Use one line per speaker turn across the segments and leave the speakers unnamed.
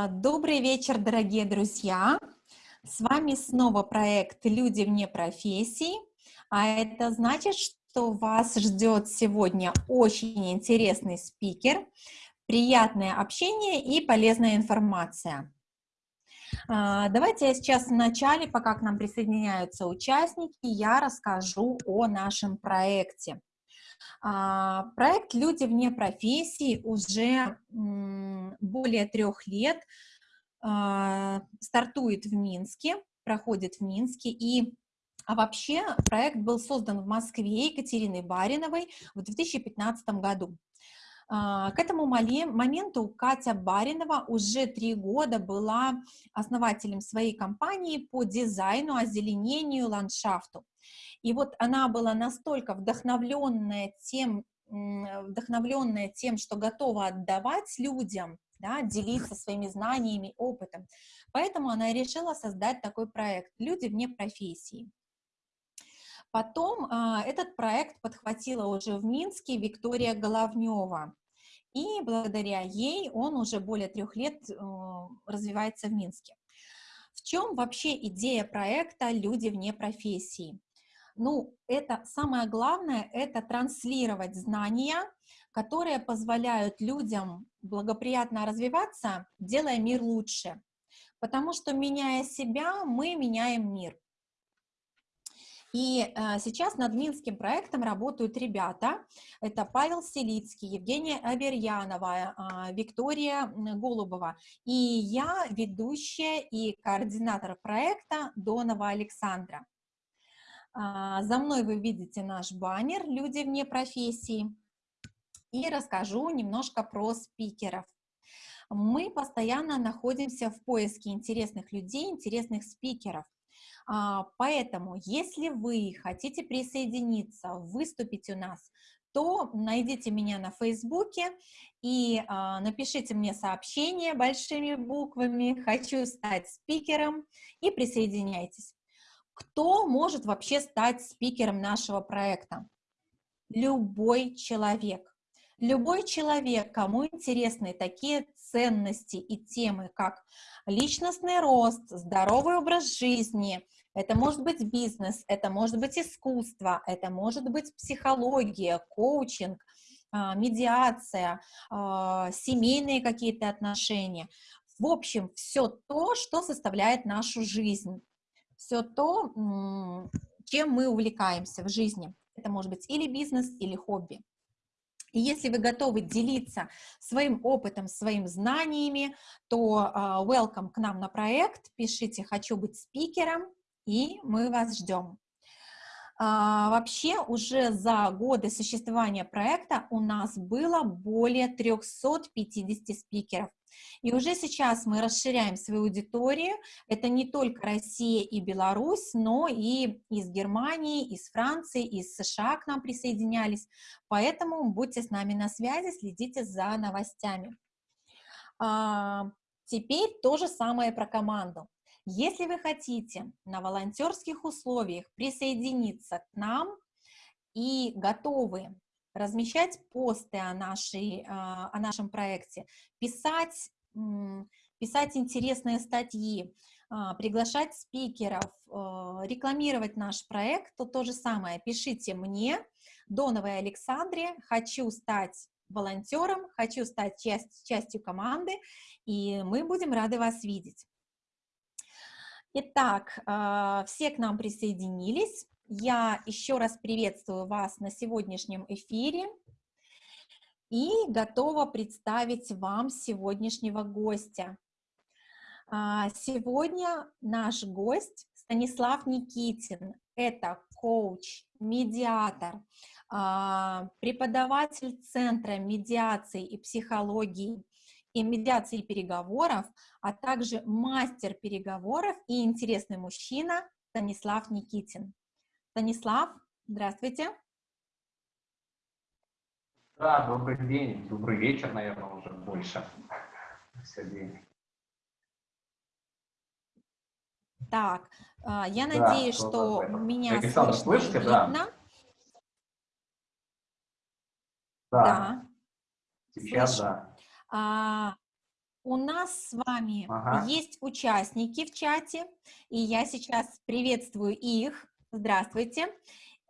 А, добрый вечер, дорогие друзья! С вами снова проект «Люди вне профессий», а это значит, что вас ждет сегодня очень интересный спикер, приятное общение и полезная информация. А, давайте я сейчас в начале, пока к нам присоединяются участники, я расскажу о нашем проекте. А, проект «Люди вне профессии» уже более трех лет а, стартует в Минске, проходит в Минске, и а вообще проект был создан в Москве Екатериной Бариновой в 2015 году. К этому моменту Катя Баринова уже три года была основателем своей компании по дизайну, озеленению, ландшафту. И вот она была настолько вдохновленная тем, вдохновленная тем, что готова отдавать людям, да, делиться своими знаниями, опытом. Поэтому она решила создать такой проект «Люди вне профессии». Потом э, этот проект подхватила уже в Минске Виктория Головнева, и благодаря ей он уже более трех лет э, развивается в Минске. В чем вообще идея проекта «Люди вне профессии»? Ну, это самое главное, это транслировать знания, которые позволяют людям благоприятно развиваться, делая мир лучше. Потому что, меняя себя, мы меняем мир. И э, сейчас над Минским проектом работают ребята. Это Павел Селицкий, Евгения Аверьянова, э, Виктория Голубова. И я ведущая и координатор проекта Донова Александра. А, за мной вы видите наш баннер «Люди вне профессии». И расскажу немножко про спикеров. Мы постоянно находимся в поиске интересных людей, интересных спикеров. А, поэтому, если вы хотите присоединиться, выступить у нас, то найдите меня на Фейсбуке и а, напишите мне сообщение большими буквами «Хочу стать спикером» и присоединяйтесь. Кто может вообще стать спикером нашего проекта? Любой человек. Любой человек, кому интересны такие ценности и темы, как личностный рост, здоровый образ жизни, это может быть бизнес, это может быть искусство, это может быть психология, коучинг, а, медиация, а, семейные какие-то отношения. В общем, все то, что составляет нашу жизнь все то, чем мы увлекаемся в жизни. Это может быть или бизнес, или хобби. И если вы готовы делиться своим опытом, своими знаниями, то uh, welcome к нам на проект, пишите «хочу быть спикером», и мы вас ждем. Uh, вообще уже за годы существования проекта у нас было более 350 спикеров. И уже сейчас мы расширяем свою аудиторию. Это не только Россия и Беларусь, но и из Германии, из Франции, из США к нам присоединялись. Поэтому будьте с нами на связи, следите за новостями. А, теперь то же самое про команду. Если вы хотите на волонтерских условиях присоединиться к нам и готовы размещать посты о, нашей, а, о нашем проекте, писать, писать интересные статьи, а, приглашать спикеров, а, рекламировать наш проект, то то же самое. Пишите мне, Доновой Александре, хочу стать волонтером, хочу стать часть, частью команды, и мы будем рады вас видеть. Итак, все к нам присоединились. Я еще раз приветствую вас на сегодняшнем эфире и готова представить вам сегодняшнего гостя. А, сегодня наш гость Станислав Никитин. Это коуч, медиатор, а, преподаватель Центра медиации и психологии и медиации переговоров, а также мастер переговоров и интересный мужчина Станислав Никитин. Станислав, здравствуйте.
Да, добрый день, добрый вечер, наверное, уже больше. Сегодня.
Так, а, я да, надеюсь, что меня Александр, слышно слышите, видно. Да.
Да. да. Сейчас Слышу. да.
А, У нас с вами
Ага.
есть участники в чате, и я сейчас приветствую их. Здравствуйте.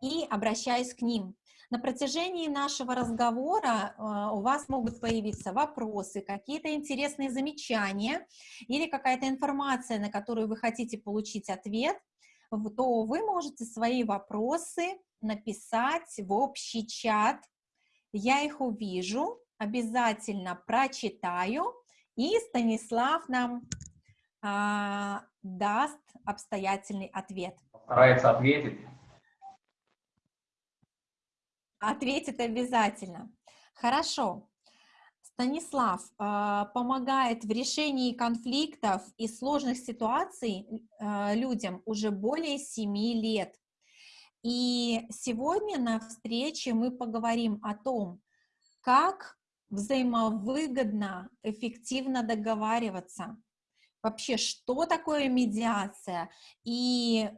И обращаюсь к ним. На протяжении нашего разговора э, у вас могут появиться вопросы, какие-то интересные замечания или какая-то информация, на которую вы хотите получить ответ, то вы можете свои вопросы написать в общий чат. Я их увижу, обязательно прочитаю, и Станислав нам а, даст обстоятельный ответ.
Старается ответить.
Ответит обязательно. Хорошо. Станислав а, помогает в решении конфликтов и сложных ситуаций а, людям уже более 7 лет. И сегодня на встрече мы поговорим о том, как взаимовыгодно, эффективно договариваться. Вообще, что такое медиация и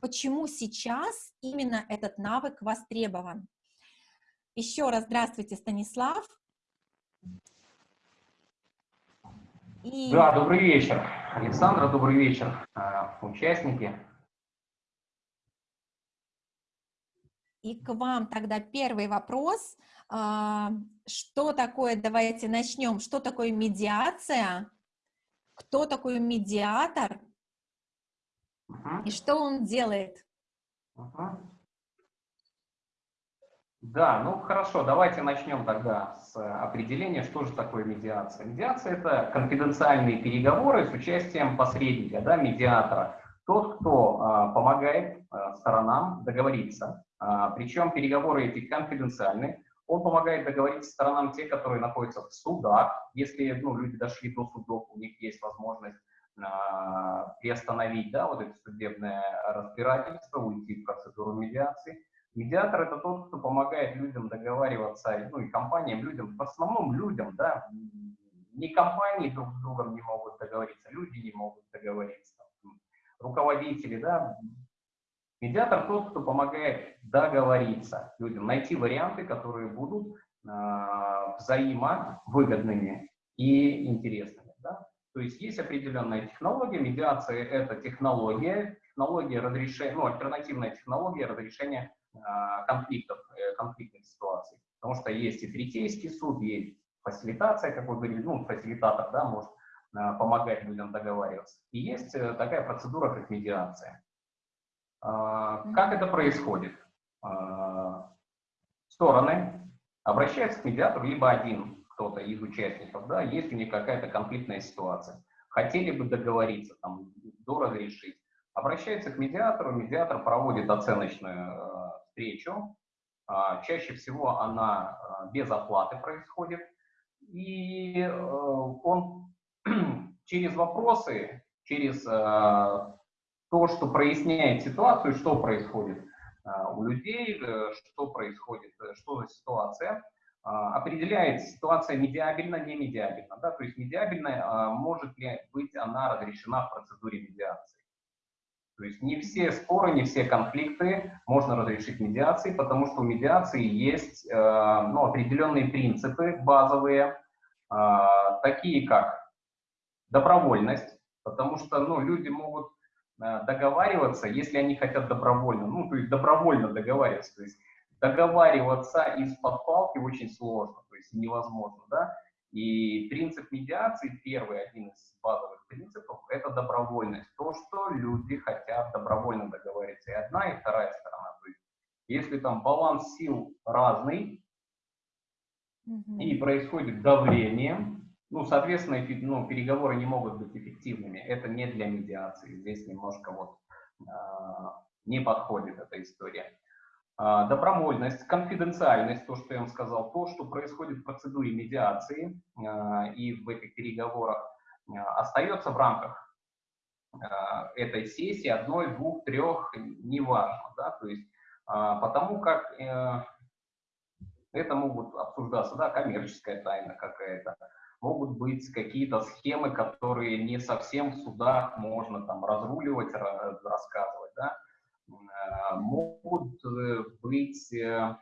почему сейчас именно этот навык востребован. Еще раз здравствуйте, Станислав. И
Да, добрый вечер. Александра, добрый вечер. А, Участники.
И к вам тогда первый вопрос. А, Что такое, давайте начнем, что такое медиация, кто такой медиатор И что он делает?
Мгм. Да, ну хорошо, давайте начнем тогда с определения, что же такое медиация. Медиация – это конфиденциальные переговоры с участием посредника, да, медиатора. Тот, кто а, помогает а, сторонам договориться. А, причем переговоры эти конфиденциальны. Он помогает договориться сторонам те, которые находятся в судах. Если ну, люди дошли до судов, у них есть возможность приостановить да, вот это судебное разбирательство, уйти в процедуру медиации. Медиатор это тот, кто помогает людям договариваться, ну и компаниям, людям, в основном людям, да, не компании друг с другом не могут договориться, люди не могут договориться, руководители, да. Медиатор тот, кто помогает договориться людям, найти варианты, которые будут э, взаимовыгодными и интересными. То есть есть определенная технология, медиация – это технология, технология разрешения, ну, альтернативная технология разрешения э, конфликтов, э, конфликтных ситуаций. Потому что есть и третейский суд, есть фасилитация, как вы говорили, ну, фасилитатор, да, может э, помогать людям договариваться. И есть э, такая процедура, как медиация. Э, Как это происходит? Стороны обращаются к медиатору, либо один кто-то из участников, да, есть у какая-то конфликтная ситуация, хотели бы договориться, там, доразрешить, обращаются к медиатору, медиатор проводит оценочную э, встречу, а, чаще всего она э, без оплаты происходит, и э, он через вопросы, через э, то, что проясняет ситуацию, что происходит э, у людей, э, что происходит, э, что за ситуация, определяет ситуация медиабельна, не медиабельна. Да? То есть медиабельная, а, может ли быть она разрешена в процедуре медиации. То есть не все споры, не все конфликты можно разрешить медиацией, потому что у медиации есть э, ну, определенные принципы базовые, э, такие как добровольность, потому что ну, люди могут э, договариваться, если они хотят добровольно, ну, то есть добровольно договариваться, то есть договариваться из-под палки очень сложно, то есть невозможно, да, и принцип медиации, первый, один из базовых принципов, это добровольность, то, что люди хотят добровольно договориться, и одна, и вторая сторона, то есть если там баланс сил разный, и происходит давление, ну, соответственно, ну, переговоры не могут быть эффективными. Это не для медиации. Здесь немножко вот а, не подходит эта история. А, добровольность, конфиденциальность, то, что я вам сказал, то, что происходит в процедуре медиации а, и в этих переговорах, а, остается в рамках этой сессии, одной, двух, трех, неважно, да, то есть потому как э, это могут обсуждаться, да, коммерческая тайна какая-то, могут быть какие-то схемы, которые не совсем в судах можно там разруливать, ра- рассказывать, да, могут э, быть э,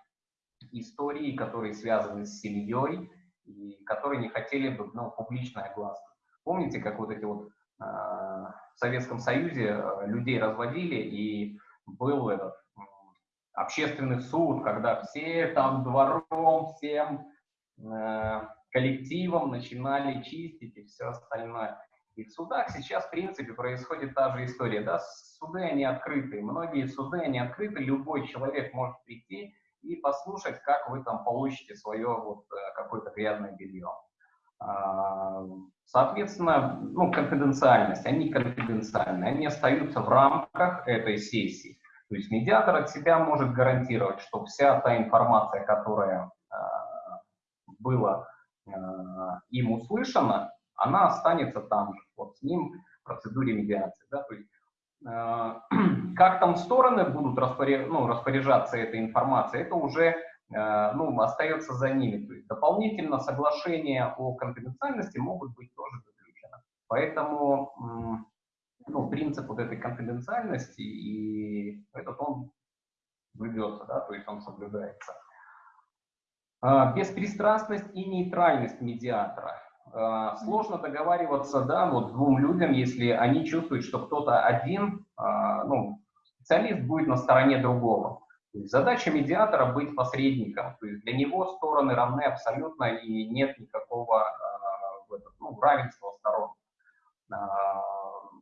истории, которые связаны с семьей, и которые не хотели бы, ну, публичной огласки Помните, как вот эти вот э, в Советском Союзе людей разводили, и был этот общественный суд, когда все там двором, всем коллективом начинали чистить и все остальное. И в судах сейчас, в принципе, происходит та же история. Да? Суды, они открыты. Многие суды, они открыты. Любой человек может прийти и послушать, как вы там получите свое вот э, какое-то грязное белье. А, соответственно, ну, конфиденциальность, они конфиденциальны, они остаются в рамках этой сессии. То есть медиатор от себя может гарантировать, что вся та информация, которая э, была э, им услышана, она останется там же, вот с ним в процедуре медиации. Да? То есть, э, как там стороны будут распоряж, ну, распоряжаться этой информацией, это уже э, ну, остается за ними. То есть дополнительно соглашения о конфиденциальности могут быть тоже заключены. Поэтому ну, принцип вот этой конфиденциальности, и этот он ведется, да, то есть он соблюдается. А, беспристрастность и нейтральность медиатора. А, сложно договариваться, да, вот двум людям, если они чувствуют, что кто-то один, а, ну, специалист будет на стороне другого. задача медиатора быть посредником, то есть для него стороны равны абсолютно и нет никакого ну, равенства сторон.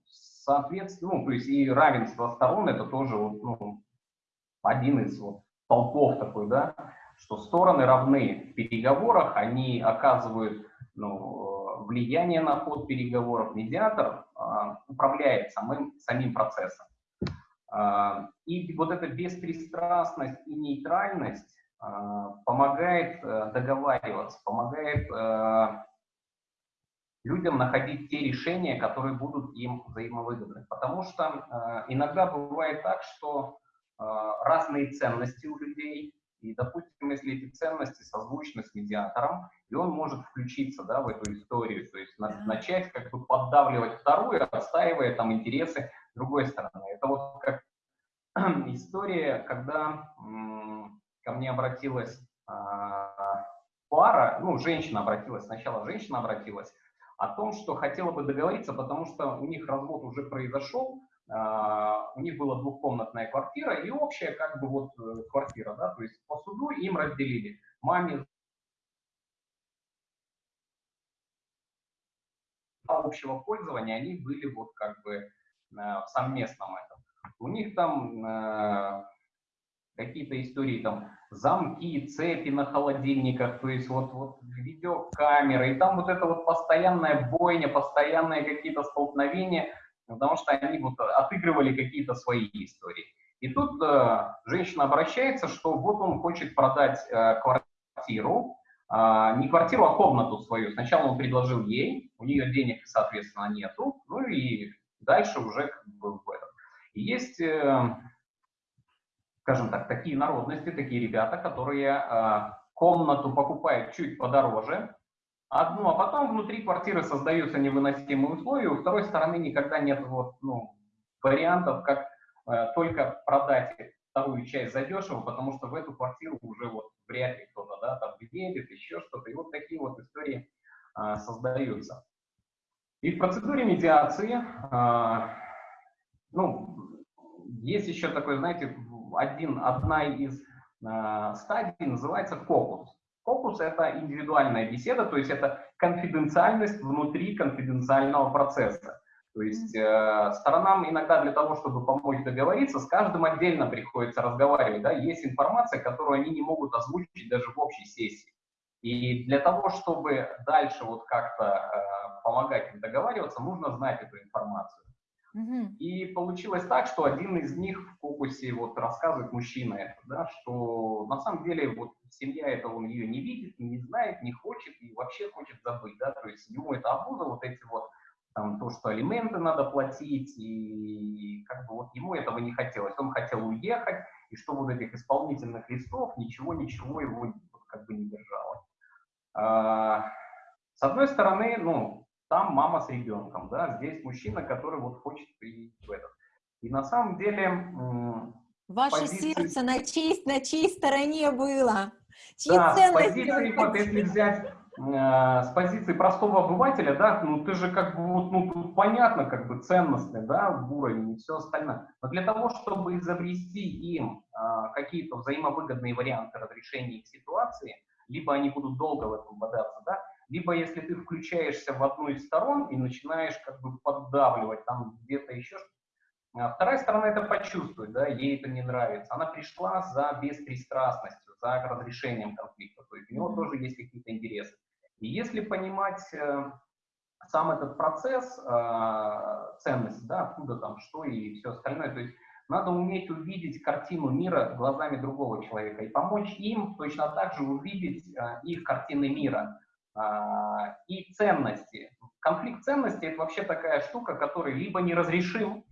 Соответственно, ну, то есть и равенство сторон это тоже вот, ну, один из вот, толпов такой, да, что стороны равны в переговорах, они оказывают ну, влияние на ход переговоров. Медиатор а, управляет самым, самим процессом. А, и вот эта беспристрастность и нейтральность а, помогает а, договариваться, помогает а, людям находить те решения, которые будут им взаимовыгодны. Потому что э, иногда бывает так, что э, разные ценности у людей, и, допустим, если эти ценности созвучны с медиатором, и он может включиться да, в эту историю, то есть на, начать как бы поддавливать вторую, отстаивая там интересы другой стороны. Это вот как история, когда ко мне обратилась э, пара, ну, женщина обратилась, сначала женщина обратилась, о том, что хотела бы договориться, потому что у них развод уже произошел, а, у них была двухкомнатная квартира и общая как бы вот э, квартира, да, то есть по суду им разделили. Маме общего пользования они были вот как бы э, в совместном этом. У них там э, какие-то истории, там, замки, цепи на холодильниках, то есть вот, вот видеокамеры, и там вот это вот постоянная бойня, постоянные какие-то столкновения, потому что они вот отыгрывали какие-то свои истории. И тут э, женщина обращается, что вот он хочет продать э, квартиру, э, не квартиру, а комнату свою. Сначала он предложил ей, у нее денег, соответственно, нету, ну и дальше уже как бы в этом. И есть... Э, скажем так, такие народности, такие ребята, которые э, комнату покупают чуть подороже, одну, а потом внутри квартиры создаются невыносимые условия, у второй стороны никогда нет вот, ну, вариантов, как э, только продать вторую часть задешево, потому что в эту квартиру уже вот вряд ли кто-то да, там въедет, еще что-то. И вот такие вот истории э, создаются. И в процедуре медиации, э, ну, есть еще такой, знаете, один, одна из э, стадий называется фокус. Фокус – это индивидуальная беседа, то есть это конфиденциальность внутри конфиденциального процесса. То есть э, сторонам иногда для того, чтобы помочь договориться, с каждым отдельно приходится разговаривать. Да? Есть информация, которую они не могут озвучить даже в общей сессии. И для того, чтобы дальше вот как-то э, помогать им договариваться, нужно знать эту информацию. И получилось так, что один из них в фокусе вот рассказывает мужчина это, да, что на самом деле вот семья это он ее не видит, не знает, не хочет и вообще хочет забыть, да, то есть ему это обуза, вот эти вот там то, что алименты надо платить, и как бы вот ему этого не хотелось. Он хотел уехать, и что вот этих исполнительных листов, ничего-ничего его как бы не держало. А, с одной стороны, ну, там мама с ребенком, да, здесь мужчина, который вот хочет прийти в этот. И на самом деле...
Ваше позиции... сердце на чьей, на чьей стороне было?
Чьи да, ценности позиции, вот если взять с позиции простого обывателя, да, ну ты же как бы вот, ну тут понятно, как бы ценностный, да, уровень и все остальное. Но для того, чтобы изобрести им а, какие-то взаимовыгодные варианты разрешения их ситуации, либо они будут долго в этом бодаться, да, либо если ты включаешься в одну из сторон и начинаешь как бы поддавливать там где-то еще а Вторая сторона это почувствует, да, ей это не нравится. Она пришла за беспристрастностью, за разрешением конфликта, то есть у него тоже есть какие-то интересы. И если понимать э, сам этот процесс э, ценности, да, откуда там что и все остальное, то есть надо уметь увидеть картину мира глазами другого человека и помочь им точно так же увидеть э, их картины мира и ценности. Конфликт ценностей – это вообще такая штука, которая либо неразрешим,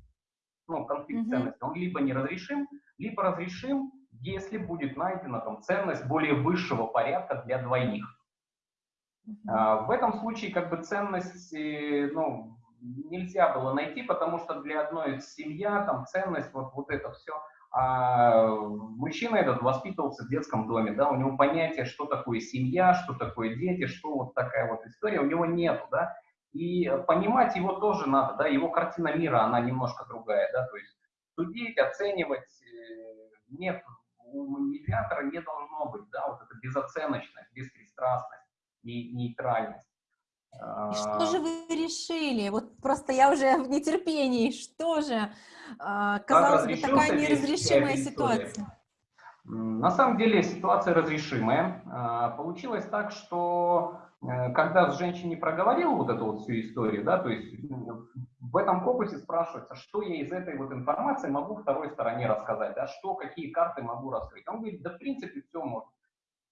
ну, конфликт mm-hmm. ценностей, он либо неразрешим, либо разрешим, если будет найдена там ценность более высшего порядка для двоих. Mm-hmm. А, в этом случае как бы ценность, ну, нельзя было найти, потому что для одной семья там ценность, вот, вот это все. А мужчина этот воспитывался в детском доме, да, у него понятие, что такое семья, что такое дети, что вот такая вот история, у него нет, да, и понимать его тоже надо, да, его картина мира, она немножко другая, да, то есть судить, оценивать, э, нет, у медиатора не должно быть, да, вот эта безоценочность, беспристрастность нейтральность.
И что же вы решили? Вот просто я уже в нетерпении. Что же? А, казалось бы, такая неразрешимая ситуация.
На самом деле ситуация разрешимая. А, получилось так, что Э, когда с женщиной проговорил вот эту вот всю историю, да, то есть в этом фокусе спрашивается, что я из этой вот информации могу второй стороне рассказать, да, что, какие карты могу раскрыть. Он говорит, да в принципе все может.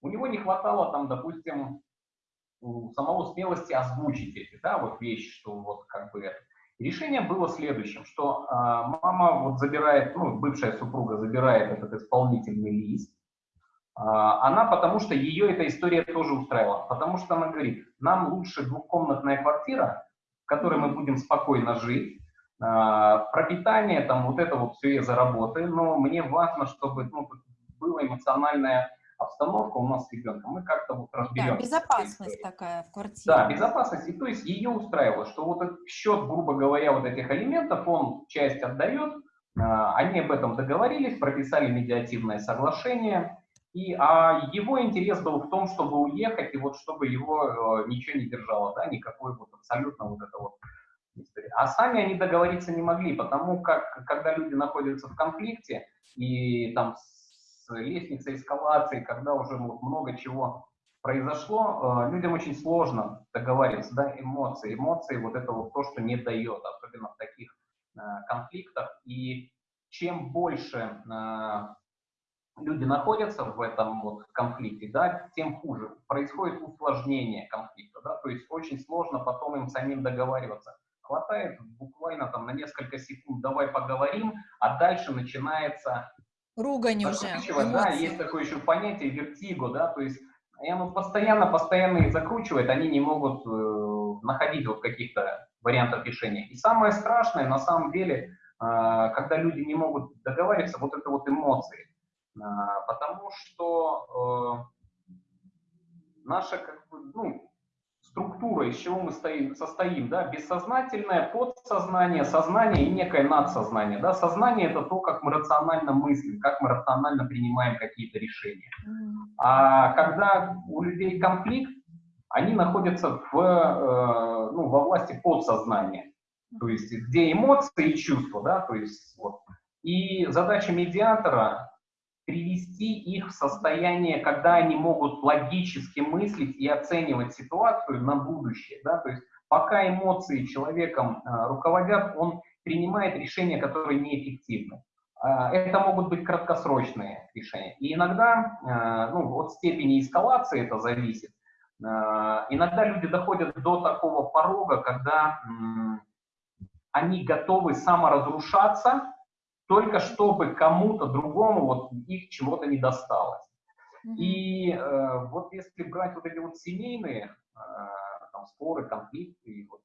У него не хватало там, допустим, у самого смелости озвучить эти, да, вот вещи, что вот как бы это. Решение было следующим, что э, мама вот забирает, ну, бывшая супруга забирает этот исполнительный лист, а, она потому что ее эта история тоже устраивала. Потому что она говорит, нам лучше двухкомнатная квартира, в которой мы будем спокойно жить, а, пропитание, там вот это вот все я заработаю, но мне важно, чтобы ну, была эмоциональная обстановка у нас с ребенком, мы как-то вот разберемся.
Да, безопасность такая в квартире.
Да, безопасность. И то есть ее устраивало, что вот этот счет, грубо говоря, вот этих элементов, он часть отдает, а, они об этом договорились, прописали медиативное соглашение, и, а его интерес был в том, чтобы уехать, и вот чтобы его э, ничего не держало, да, никакой вот абсолютно вот это вот. А сами они договориться не могли, потому как, когда люди находятся в конфликте, и там с лестницей эскалации, когда уже вот много чего произошло, э, людям очень сложно договариваться, да, эмоции. Эмоции, вот это вот то, что не дает, особенно в таких э, конфликтах. И чем больше э, люди находятся в этом вот конфликте, да, тем хуже. Происходит усложнение конфликта, да, то есть очень сложно потом им самим договариваться. Хватает буквально там на несколько секунд, давай поговорим, а дальше начинается...
Ругань уже.
Да, есть такое еще понятие вертиго, да, то есть и оно постоянно, постоянно их закручивает, они не могут э, находить вот каких-то вариантов решения. И самое страшное, на самом деле, э, когда люди не могут договариваться, вот это вот эмоции. А, потому что э, наша как бы, ну, структура, из чего мы стоим, состоим, да, бессознательное, подсознание, сознание и некое надсознание. Да. Сознание – это то, как мы рационально мыслим, как мы рационально принимаем какие-то решения. А когда у людей конфликт, они находятся в, э, ну, во власти подсознания, то есть где эмоции и чувства, да, то есть вот. И задача медиатора привести их в состояние, когда они могут логически мыслить и оценивать ситуацию на будущее. Да? То есть пока эмоции человеком э, руководят, он принимает решения, которые неэффективны. Э, это могут быть краткосрочные решения. И иногда, э, ну, от степени эскалации это зависит, иногда люди доходят до такого порога, когда они готовы саморазрушаться, только чтобы кому-то другому вот их чего-то не досталось. И э, вот если брать вот эти вот семейные э, там, споры, конфликты, вот,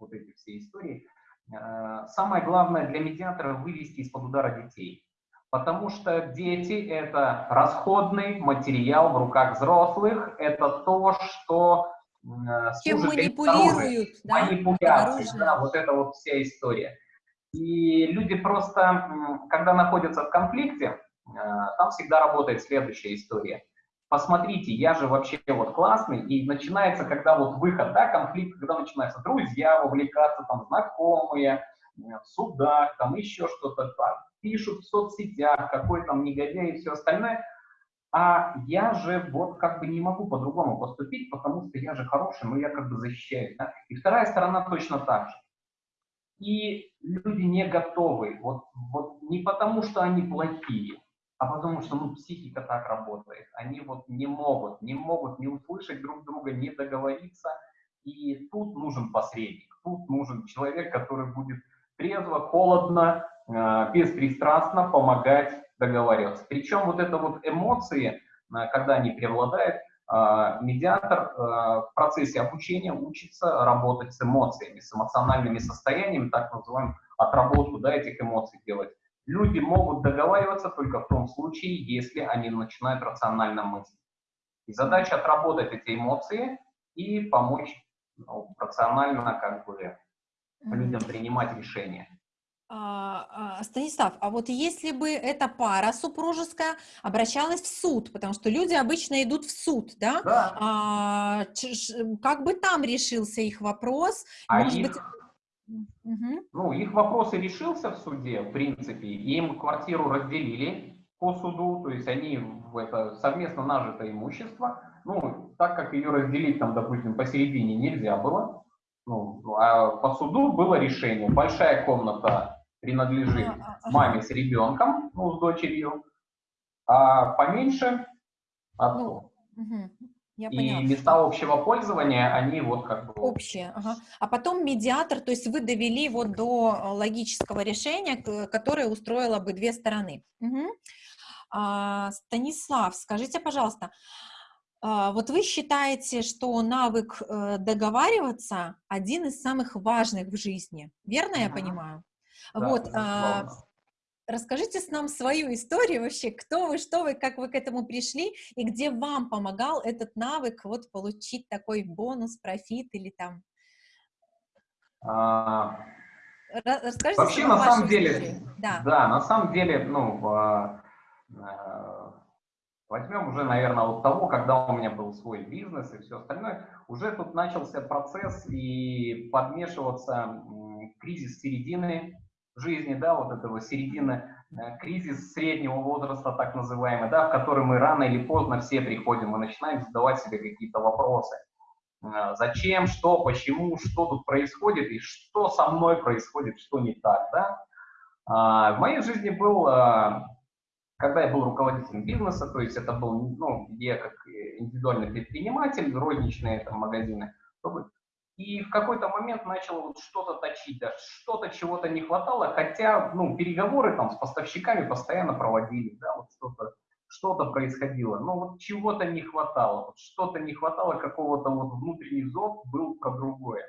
вот эти все истории, э, самое главное для медиатора вывести из-под удара детей. Потому что дети – это расходный материал в руках взрослых, это то, что
Чем манипулируют,
да? Манипуляции, да, вот это вот вся история. И люди просто, когда находятся в конфликте, там всегда работает следующая история. Посмотрите, я же вообще вот классный, и начинается, когда вот выход, да, конфликт, когда начинаются друзья вовлекаться, там, знакомые, в судах, там еще что-то, пишут в соцсетях, какой там негодяй и все остальное, а я же вот как бы не могу по-другому поступить, потому что я же хороший, но я как бы защищаюсь. Да? И вторая сторона точно так же. И люди не готовы, вот, вот не потому, что они плохие, а потому что ну, психика так работает. Они вот не могут, не могут не услышать друг друга, не договориться. И тут нужен посредник, тут нужен человек, который будет трезво, холодно, э, беспристрастно помогать договариваться. Причем вот это вот эмоции, э, когда они преобладают, медиатор в процессе обучения учится работать с эмоциями, с эмоциональными состояниями, так называемым отработку да, этих эмоций делать. Люди могут договариваться только в том случае, если они начинают рационально мыслить. И задача отработать эти эмоции и помочь ну, рационально как бы людям принимать решения.
А, а, Станислав, а вот если бы эта пара супружеская обращалась в суд, потому что люди обычно идут в суд, да?
Да.
А, как бы там решился их вопрос?
А Может их, быть... угу. Ну, их вопрос и решился в суде, в принципе. Им квартиру разделили по суду, то есть они в это совместно нажитое имущество. Ну, так как ее разделить там, допустим, посередине нельзя было, ну, а по суду было решение. Большая комната принадлежит маме с ребенком, ну, с дочерью, а поменьше отцу. Ну, угу. Я и поняла. места общего пользования, они вот как бы...
Общие, ага. А потом медиатор, то есть вы довели вот до логического решения, которое устроило бы две стороны. Угу. А, Станислав, скажите, пожалуйста, а, вот вы считаете, что навык э, договариваться один из самых важных в жизни, верно я понимаю? Да, вот, а, расскажите с нам свою историю вообще, кто вы, что вы, как вы к этому пришли, и где вам помогал этот навык вот получить такой бонус, профит или там...
А... Расскажите Вообще, на самом деле, да. да, на самом деле, ну, а, Возьмем уже, наверное, от того, когда у меня был свой бизнес и все остальное, уже тут начался процесс и подмешиваться кризис середины жизни, да, вот этого середины, э, кризис среднего возраста, так называемый, да, в который мы рано или поздно все приходим и начинаем задавать себе какие-то вопросы. Э, зачем, что, почему, что тут происходит и что со мной происходит, что не так, да. А, в моей жизни был э, когда я был руководителем бизнеса, то есть это был, ну, я как индивидуальный предприниматель, розничные там магазины, и в какой-то момент начал вот что-то точить, да, что-то чего-то не хватало, хотя, ну, переговоры там с поставщиками постоянно проводили, да, вот что-то что-то происходило, но вот чего-то не хватало, вот что-то не хватало, какого-то вот внутренний зов был про другое.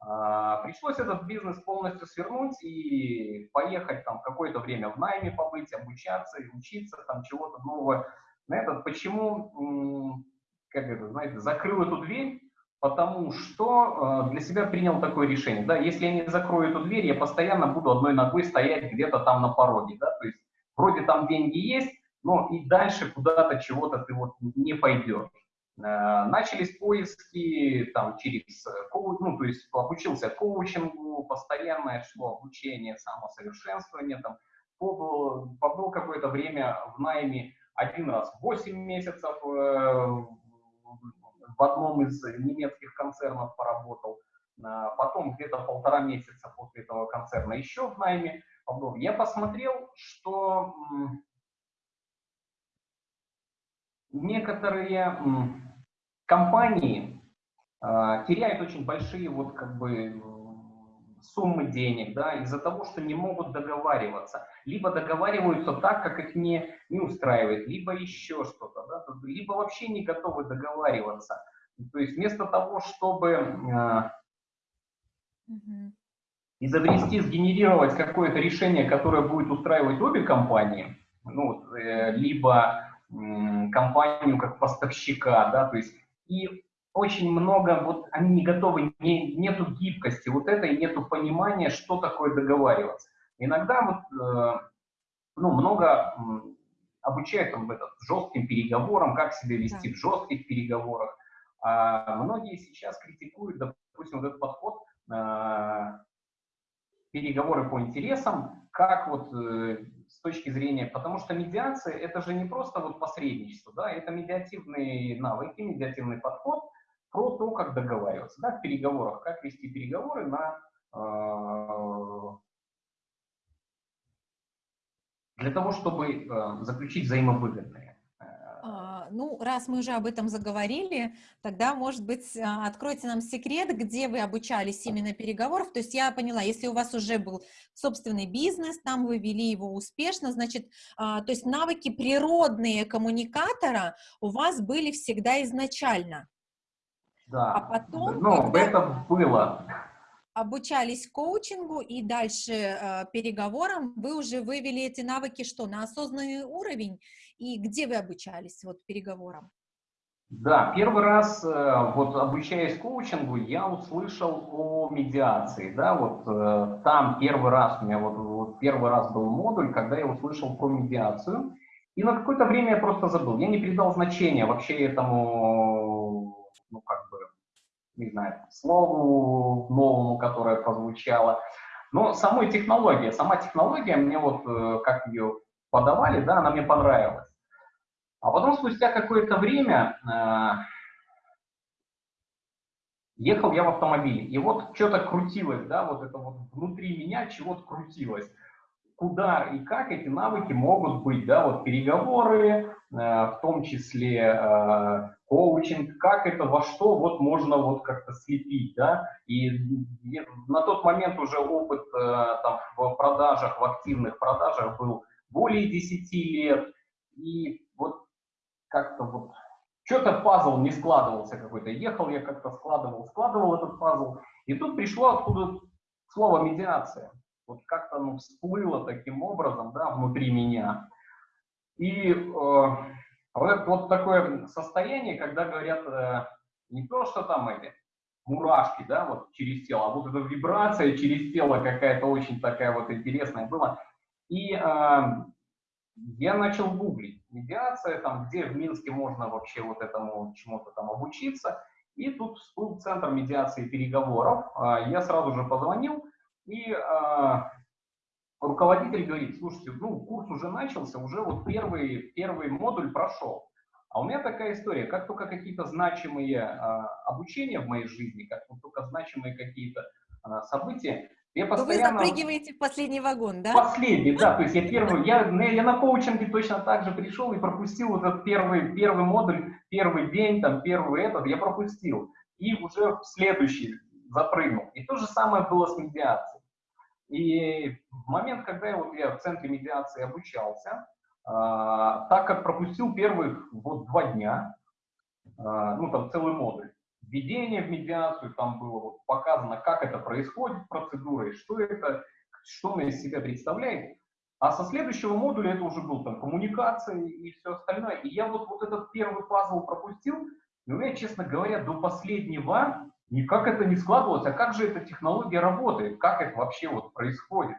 А, пришлось этот бизнес полностью свернуть и поехать там какое-то время в найме побыть, обучаться и учиться там чего-то нового. На этот почему, как это, знаете, закрыл эту дверь, потому что э, для себя принял такое решение. Да, если я не закрою эту дверь, я постоянно буду одной ногой стоять где-то там на пороге. Да, то есть вроде там деньги есть, но и дальше куда-то чего-то ты вот не пойдешь. Э, начались поиски там через, ну, то есть обучился коучингу, постоянное шло обучение, самосовершенствование, там, побыл, побыл какое-то время в найме один раз 8 месяцев э, в одном из немецких концернов поработал, э, потом где-то полтора месяца после этого концерна еще в найме. Я посмотрел, что некоторые компании э, теряют очень большие вот как бы суммы денег, да, из-за того, что не могут договариваться. Либо договариваются так, как их не, не устраивает, либо еще что-то, да, либо вообще не готовы договариваться. То есть вместо того, чтобы э, изобрести, сгенерировать какое-то решение, которое будет устраивать обе компании, ну, э, либо компанию как поставщика, да, то есть и очень много, вот они не готовы, не, нету гибкости вот этой, нету понимания, что такое договариваться. Иногда вот, э, ну, много обучают там, этот, жестким переговорам, как себя вести да. в жестких переговорах. А многие сейчас критикуют, допустим, вот этот подход э, переговоры по интересам, как вот э, с точки зрения, потому что медиация это же не просто вот посредничество, да, это медиативные навыки, медиативный подход про то, как договариваться, да, в переговорах, как вести переговоры на э, для того, чтобы э, заключить взаимовыгодные.
А, ну, раз мы уже об этом заговорили, тогда, может быть, а, откройте нам секрет, где вы обучались именно переговоров. То есть я поняла, если у вас уже был собственный бизнес, там вы вели его успешно, значит, а, то есть навыки природные коммуникатора у вас были всегда изначально.
Да, а потом, ну, это было
обучались коучингу и дальше э, переговорам, вы уже вывели эти навыки что, на осознанный уровень? И где вы обучались вот переговорам?
Да, первый раз, э, вот обучаясь коучингу, я услышал о медиации, да, вот э, там первый раз, у меня вот, вот первый раз был модуль, когда я услышал про медиацию, и на какое-то время я просто забыл, я не придал значения вообще этому, не знаю, слову новому, которое прозвучало. Но самой технология, сама технология, мне вот, э, как ее подавали, да, она мне понравилась. А потом, спустя какое-то время, э, ехал я в автомобиле, и вот что-то крутилось, да, вот это вот внутри меня чего-то крутилось. Куда и как эти навыки могут быть, да, вот переговоры, э, в том числе э, коучинг, как это, во что вот можно вот как-то слепить, да, и, на тот момент уже опыт э, там в продажах, в активных продажах был более 10 лет, и вот как-то вот что-то пазл не складывался какой-то, ехал я как-то складывал, складывал этот пазл, и тут пришло откуда слово медиация, вот как-то оно всплыло таким образом, да, внутри меня, и э, вот, вот такое состояние, когда говорят э, не то, что там эти мурашки, да, вот через тело, а вот эта вибрация через тело какая-то очень такая вот интересная была. И э, я начал гуглить медиация, там, где в Минске можно вообще вот этому чему-то там обучиться. И тут всплыл центр медиации переговоров. Э, я сразу же позвонил, и э, руководитель говорит, слушайте, ну, курс уже начался, уже вот первый, первый модуль прошел. А у меня такая история, как только какие-то значимые а, обучения в моей жизни, как только значимые какие-то а, события,
я постоянно... вы запрыгиваете в последний вагон, да?
Последний, да, то есть я первый, я, я на коучинге точно так же пришел и пропустил вот этот первый, первый модуль, первый день, там, первый этот, я пропустил. И уже в следующий запрыгнул. И то же самое было с медиацией. И в момент, когда я, вот, я в центре медиации обучался, а, так как пропустил первых вот два дня, а, ну там целый модуль, введение в медиацию, там было вот показано, как это происходит, процедура, и что это, что она из себя представляет. А со следующего модуля это уже был там коммуникация и все остальное. И я вот, вот этот первый пазл пропустил, и у меня, честно говоря, до последнего Никак это не складывалось, а как же эта технология работает, как это вообще вот происходит.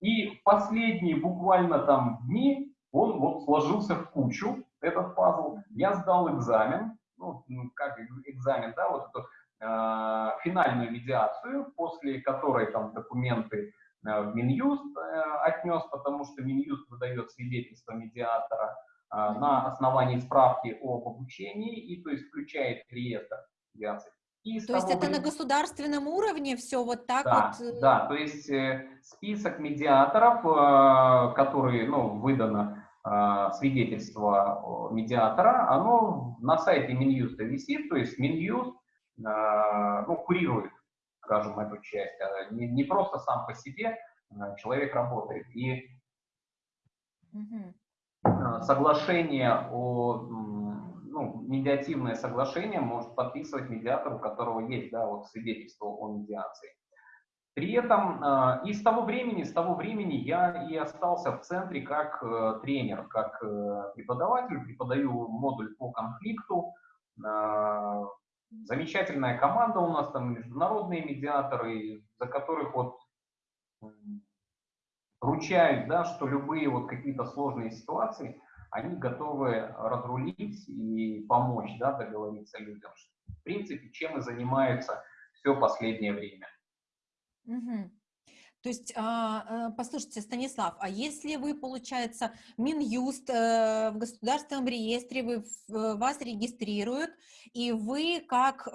И последние буквально там дни он вот сложился в кучу, этот пазл. Я сдал экзамен, ну, ну как экзамен, да, вот эту э, финальную медиацию, после которой там документы э, в Минюст э, отнес, потому что Минюст выдает свидетельство медиатора э, на основании справки об обучении и то есть включает реестр медиации.
И то есть это на государственном уровне все вот так
да,
вот?
Э, да, то есть э, список медиаторов, э, которые, ну, выдано свидетельство медиатора, оно на сайте Минюста висит, то есть Минюст, ну, курирует, скажем, эту часть, а не, не просто сам по себе человек работает. И соглашение о ну, медиативное соглашение может подписывать медиатор, у которого есть да, вот свидетельство о медиации. При этом э, и с того времени, с того времени я и остался в центре как э, тренер, как э, преподаватель, преподаю модуль по конфликту. Э, замечательная команда у нас, там международные медиаторы, за которых вот ручаюсь, да, что любые вот какие-то сложные ситуации, они готовы разрулить и помочь, да, договориться людям. В принципе, чем и занимаются все последнее время.
Угу. То есть, а, э, послушайте, Станислав, а если вы, получается, Минюст э, в государственном реестре, вы, э, вас регистрируют, и вы как,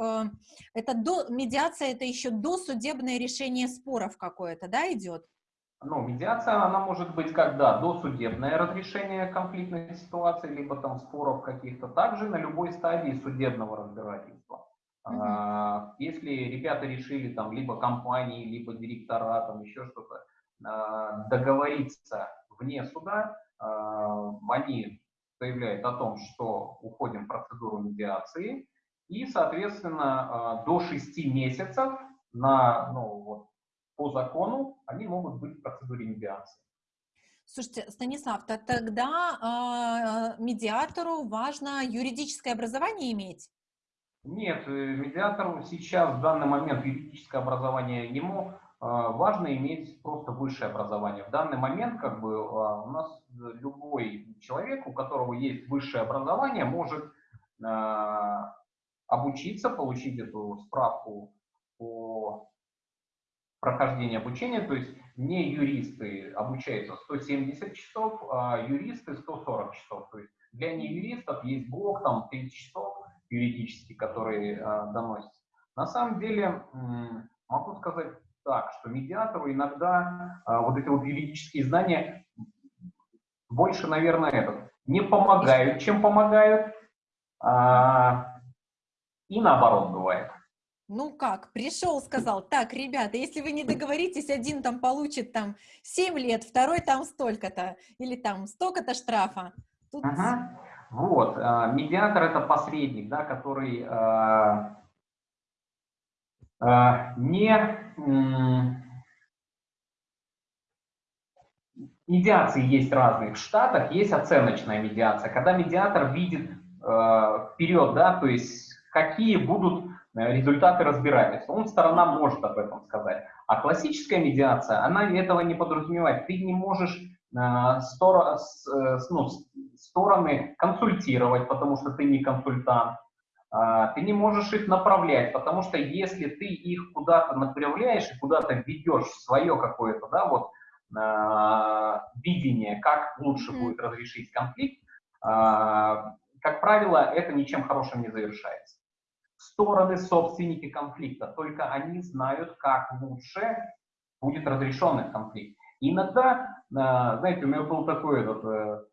это до, медиация, это еще досудебное решение споров какое-то, да, идет?
Ну, медиация, она может быть когда досудебное разрешение конфликтной ситуации, либо там споров каких-то, также на любой стадии судебного разбирательства. Uh-huh. Если ребята решили там либо компании, либо директора, там еще что-то, а, договориться вне суда, а, они заявляют о том, что уходим в процедуру медиации, и, соответственно, до 6 месяцев на, ну, вот, по закону они могут быть в процедуре медиации.
Слушайте, Станислав, то тогда э, медиатору важно юридическое образование иметь?
Нет, э, медиатору сейчас в данный момент юридическое образование ему э, важно иметь просто высшее образование. В данный момент как бы э, у нас любой человек, у которого есть высшее образование, может обучиться, получить эту справку по прохождению обучения, то есть не юристы обучаются 170 часов, а юристы 140 часов. То есть для неюристов есть блок, там 30 часов, юридический, который э, доносится. На самом деле, могу сказать так, что медиатору иногда э, вот эти вот юридические знания больше, наверное, этот, не помогают, чем помогают, э, и наоборот бывает.
Ну как, пришел, сказал, так, ребята, если вы не договоритесь, один там получит там 7 лет, второй там столько-то, или там столько-то штрафа.
Тут... Ага. Вот, э, медиатор это посредник, да, который э, э, не... Медиации есть разные. В Штатах есть оценочная медиация, когда медиатор видит вперед, да, то есть какие будут результаты разбирательства. Он сторона может об этом сказать. А классическая медиация, она этого не подразумевает. Ты не можешь э, стор, э, ну, стороны консультировать, потому что ты не консультант. Э, ты не можешь их направлять, потому что если ты их куда-то направляешь и куда-то ведешь свое какое-то, да, вот, э, видение, как лучше будет разрешить конфликт, э, как правило, это ничем хорошим не завершается стороны собственники конфликта, только они знают, как лучше будет разрешен их конфликт. Иногда, а, знаете, у меня был такой этот э,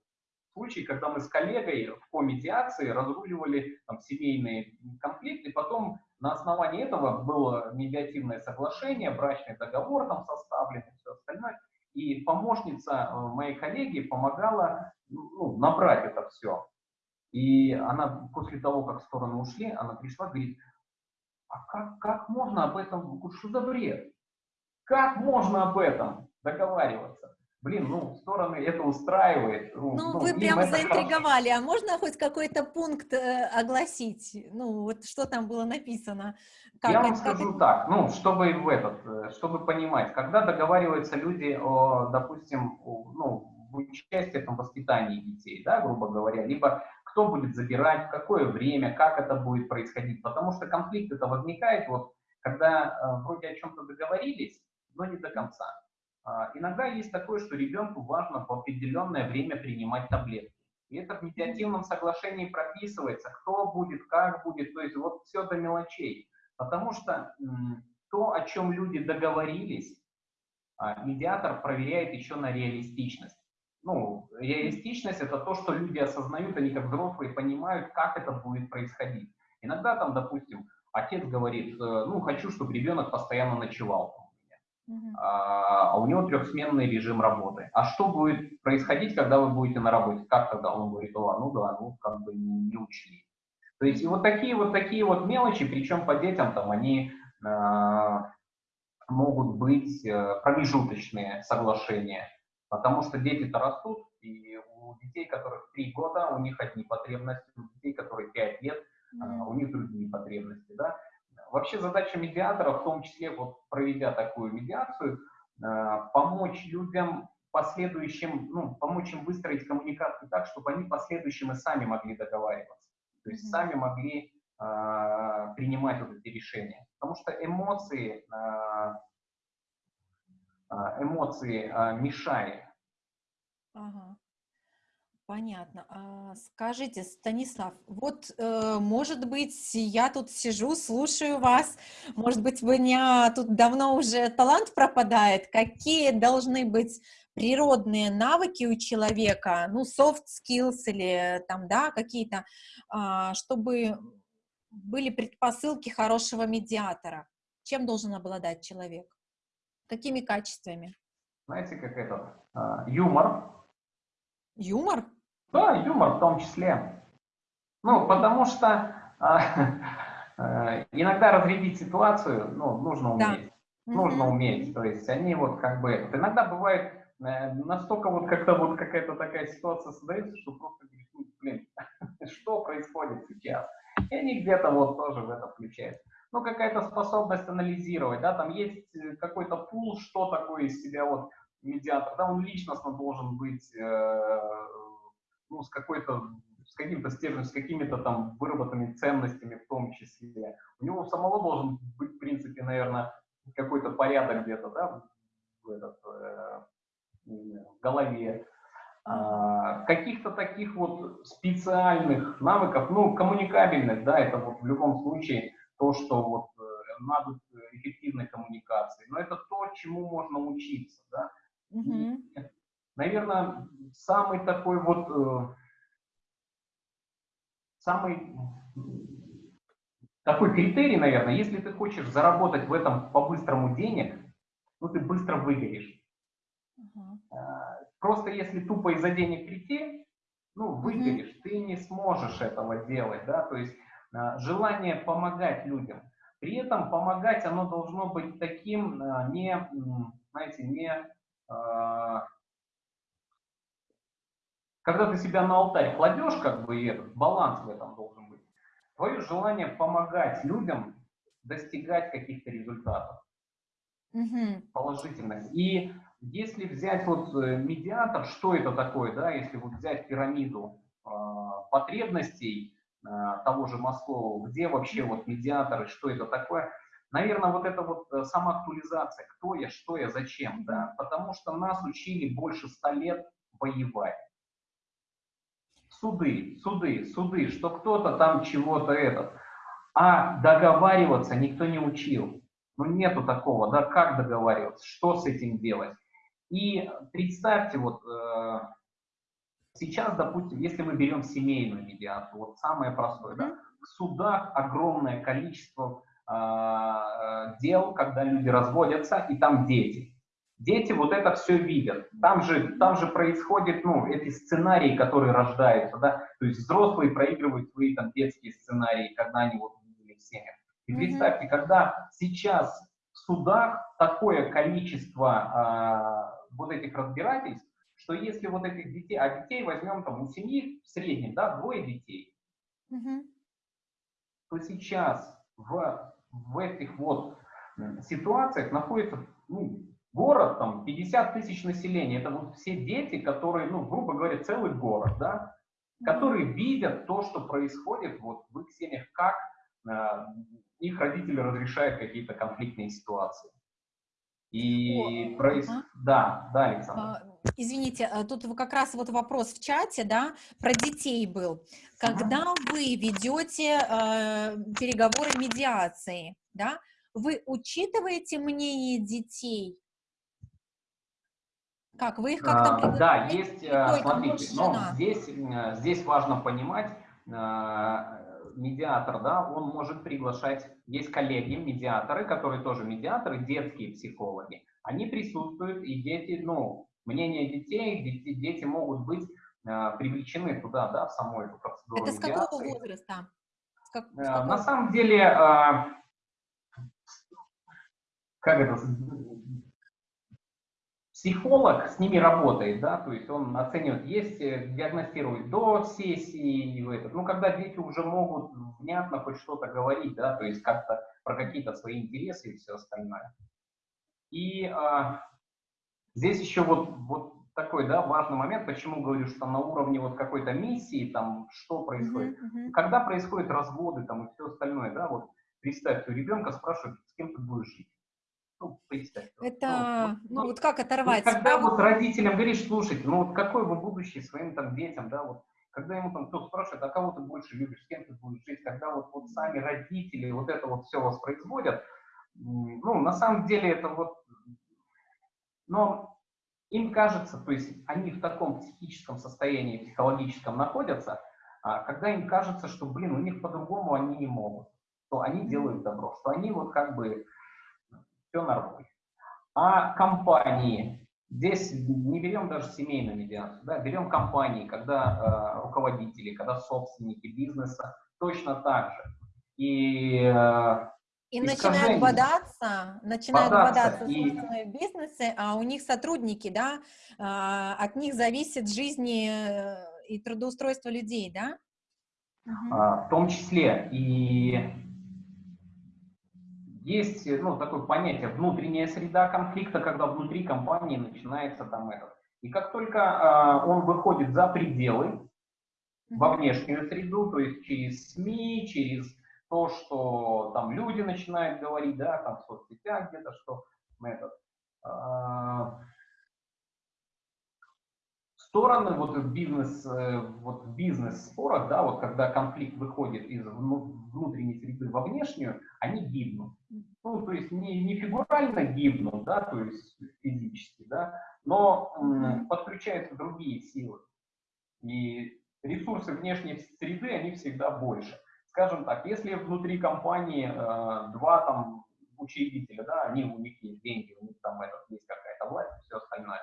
случай, когда мы с коллегой в комедиации разруливали там, семейные конфликты, потом на основании этого было медиативное соглашение, брачный договор там составлен и все остальное. И помощница э, моей коллеги помогала ну, набрать это все. И она после того, как стороны ушли, она пришла, говорит, а как, как можно об этом, что за бред? Как можно об этом договариваться? Блин, ну, стороны это устраивает.
Ну, ну вы прям заинтриговали. Хорошо. А можно хоть какой-то пункт э, огласить? Ну, вот что там было написано?
Как Я вам скажу это... так, ну, чтобы в этот, э, чтобы понимать, когда договариваются люди о, допустим, о, ну, в участии в воспитании детей, да, грубо говоря, либо кто будет забирать, в какое время, как это будет происходить. Потому что конфликт это возникает, вот, когда э, вроде о чем-то договорились, но не до конца. Э, иногда есть такое, что ребенку важно в определенное время принимать таблетки. И это в медиативном соглашении прописывается, кто будет, как будет, то есть вот все до мелочей. Потому что то, о чем люди договорились, э, медиатор проверяет еще на реалистичность ну, реалистичность это то, что люди осознают, они как взрослые понимают, как это будет происходить. Иногда там, допустим, отец говорит, э, ну, хочу, чтобы ребенок постоянно ночевал у меня, а, а у него трехсменный режим работы. А что будет происходить, когда вы будете на работе? Как тогда? Он говорит, о, ну да, ну, как бы не, не учли. То есть и вот такие вот такие вот мелочи, причем по детям там они э, могут быть э, промежуточные соглашения. Потому что дети-то растут, и у детей, которых 3 года, у них одни потребности, у детей, которые 5 лет, у них другие потребности, да. Вообще задача медиатора, в том числе вот проведя такую медиацию, помочь людям последующим, ну, помочь им выстроить коммуникацию так, чтобы они последующим и сами могли договариваться. То есть сами могли э, принимать вот эти решения. Потому что эмоции, э, эмоции э, мешают.
Ага. Понятно. А, скажите, Станислав, вот, э, может быть, я тут сижу, слушаю вас, может быть, у меня тут давно уже талант пропадает. Какие должны быть природные навыки у человека, ну, soft skills или там, да, какие-то, а, чтобы были предпосылки хорошего медиатора? Чем должен обладать человек? Какими качествами?
Знаете, как это? А, юмор.
Юмор?
Да, юмор в том числе. Ну, потому что а, э, иногда разрядить ситуацию, ну, нужно уметь. Да. Нужно уметь. То есть они вот как бы... Иногда бывает э, настолько вот как-то вот какая-то такая ситуация создается, что просто говоришь, ну, блин, что происходит сейчас? И они где-то вот тоже в это включаются. Ну, какая-то способность анализировать, да, там есть э, какой-то пул, что такое из себя вот медиатор, да, он личностно должен быть э, ну, с какой-то с каким-то стержнем, с какими-то там выработанными ценностями в том числе. У него самого должен быть, в принципе, наверное, какой-то порядок где-то, да, в, этот, э, в голове. А, каких-то таких вот специальных навыков, ну, коммуникабельных, да, это вот в любом случае то, что вот э, надо эффективной коммуникации. Но это то, чему можно учиться, да. -hmm. Наверное, самый такой вот, э, самый такой критерий, наверное, если ты хочешь заработать в этом по-быстрому денег, ну ты быстро выгоришь. Uh-huh. Просто если тупо из-за денег прийти, ну выгоришь, uh-huh. ты не сможешь этого делать, да, то есть э, желание помогать людям. При этом помогать оно должно быть таким, э, не, знаете, не когда ты себя на алтарь кладешь, как бы и этот баланс в этом должен быть, твое желание помогать людям достигать каких-то результатов угу. положительных. И если взять вот э, медиатор, что это такое, да, если вот взять пирамиду э, потребностей э, того же Маслова, где вообще вот медиаторы, что это такое, наверное, вот это вот э, самоактуализация, кто я, что я, зачем, да, потому что нас учили больше ста лет воевать суды, суды, суды, что кто-то там чего-то этот. А договариваться никто не учил. Ну, нету такого, да, как договариваться, что с этим делать. И представьте, вот э, сейчас, допустим, если мы берем семейную медиацию, вот самое простое, да, в судах огромное количество дел, когда люди разводятся, и там дети. Дети вот это все видят. Там же, там же происходят, ну, эти сценарии, которые рождаются, да, то есть взрослые проигрывают свои там детские сценарии, когда они вот видели в семьях. И представьте, когда сейчас в судах такое количество а, вот этих разбирательств, что если вот этих детей, а детей возьмем там у семьи в среднем, да, двое детей, mm то сейчас в, в этих вот ситуациях находится ну, Город, там, 50 тысяч населения, это вот все дети, которые, ну, грубо говоря, целый город, да, которые видят то, что происходит вот в их семьях, как э, их родители разрешают какие-то конфликтные ситуации. И О, проис... а? да, да, Александр. А,
извините, а тут как раз вот вопрос в чате, да, про детей был. Когда ага. вы ведете э, переговоры медиации, да, вы учитываете мнение детей как, вы их как-то
а, Да, есть, э, смотрите, но здесь, э, здесь важно понимать, э, медиатор, да, он может приглашать, есть коллеги, медиаторы, которые тоже медиаторы, детские психологи, они присутствуют, и дети, ну, мнение детей, дети, дети могут быть привлечены туда, да, в саму эту процедуру
Это с какого возраста?
С как, с какого? На самом деле, как это, психолог с ними работает, да, то есть он оценивает, есть, э, диагностирует до сессии, в этот, ну, когда дети уже могут внятно хоть что-то говорить, да, то есть как-то про какие-то свои интересы и все остальное. И а, здесь еще вот, вот такой, да, важный момент, почему говорю, что на уровне вот какой-то миссии, там, что происходит. Mm-hmm. Когда происходят разводы, там, и все остальное, да, вот, представь, у ребенка спрашивают, с кем ты будешь жить.
Ну, представь. Это, ну, ну, вот как оторвать?
Когда вот родителям говоришь, слушайте, ну, вот какое вы будущее своим там детям, да, вот, когда ему там кто спрашивает, а кого ты больше любишь, с кем ты будешь жить, когда вот, вот сами родители вот это вот все воспроизводят, ну, на самом деле это вот, но им кажется, то есть они в таком психическом состоянии, психологическом находятся, а когда им кажется, что, блин, у них по-другому они не могут, что они делают добро, что они вот как бы все нормально. А компании, здесь не берем даже семейную медиацию, да, берем компании, когда э, руководители, когда собственники бизнеса, точно так же. И э,
и начинают бодаться, начинают бодаться, бодаться и... собственные бизнесы, а у них сотрудники, да, а, от них зависит жизнь э, и трудоустройство людей, да?
А, в том числе и есть ну, такое понятие внутренняя среда конфликта, когда внутри компании начинается там это. И как только э, он выходит за пределы, во внешнюю среду, то есть через СМИ, через то, что там люди начинают говорить, да, там в соцсетях где-то, что этот, э, стороны вот в бизнес, э, вот в бизнес-спорах, да, вот когда конфликт выходит из внутренней среды во внешнюю, они гибнут. Ну, то есть не, не фигурально гибнут, да, то есть физически, да, но м, подключаются другие силы. И ресурсы внешней среды, они всегда больше. Скажем так, если внутри компании э, два там учредителя, да, они, у них есть деньги, у них там этот, есть какая-то власть, все остальное,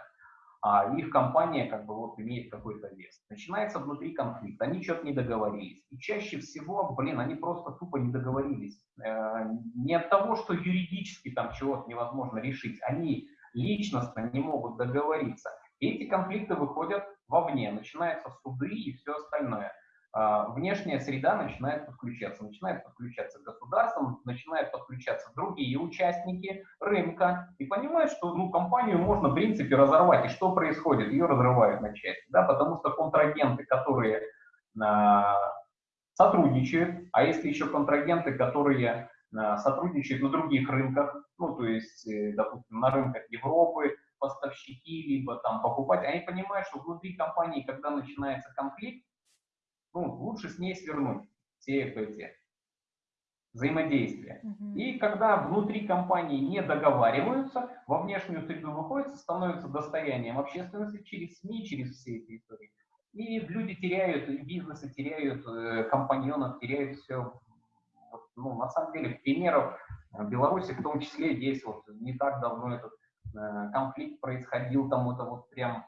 а их компания как бы вот имеет какой-то вес. Начинается внутри конфликт, они что-то не договорились. И чаще всего, блин, они просто тупо не договорились. Э, не от того, что юридически там чего-то невозможно решить, они личностно не могут договориться. И эти конфликты выходят вовне, начинаются суды и все остальное. А, внешняя среда начинает подключаться. Начинает подключаться государство, начинают подключаться другие участники рынка и понимают, что ну, компанию можно в принципе разорвать. И что происходит? Ее разрывают на части. Да? Потому что контрагенты, которые а, сотрудничают, а если еще контрагенты, которые а, сотрудничают на других рынках, ну то есть, э, допустим, на рынках Европы, поставщики, либо там покупать, они понимают, что внутри компании, когда начинается конфликт, ну, лучше с ней свернуть все эти взаимодействия. Uh И когда внутри компании не договариваются, во внешнюю среду выходят, становятся достоянием общественности через СМИ, через все эти истории. И люди теряют, и бизнесы теряют, э, компаньонов теряют все. Ну, на самом деле, примеров в Беларуси в том числе есть, вот не так давно этот э, конфликт происходил, там это вот прям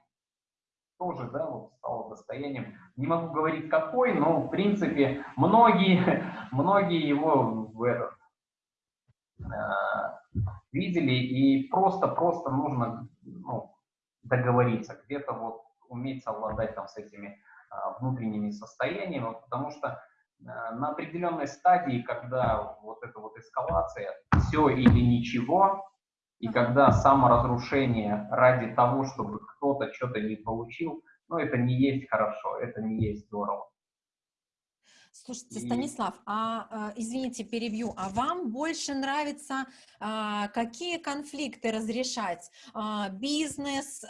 тоже, да, вот стало достоянием. Не могу говорить какой, но в принципе многие, многие его в этот, э, видели и просто-просто нужно ну, договориться, где-то вот уметь совладать там с этими э, внутренними состояниями, потому что э, на определенной стадии, когда вот эта вот эскалация, все или ничего, и когда саморазрушение ради того, чтобы кто-то что-то не получил, ну, это не есть хорошо, это не есть здорово.
Слушайте, Станислав, а, а извините, перебью, а вам больше нравится а, какие конфликты разрешать? А, бизнес,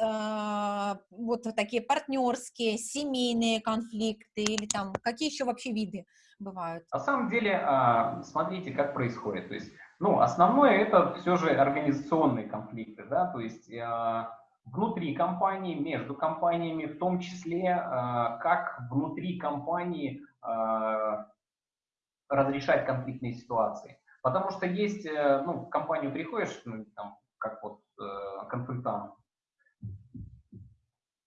вот такие партнерские, семейные конфликты или там какие еще вообще виды бывают?
На самом деле, смотрите, как происходит. То есть ну, основное это все же организационные конфликты, да, то есть э, внутри компании, между компаниями, в том числе, э, как внутри компании э, разрешать конфликтные ситуации. Потому что есть, э, ну, в компанию приходишь, ну, там, как вот э, консультант,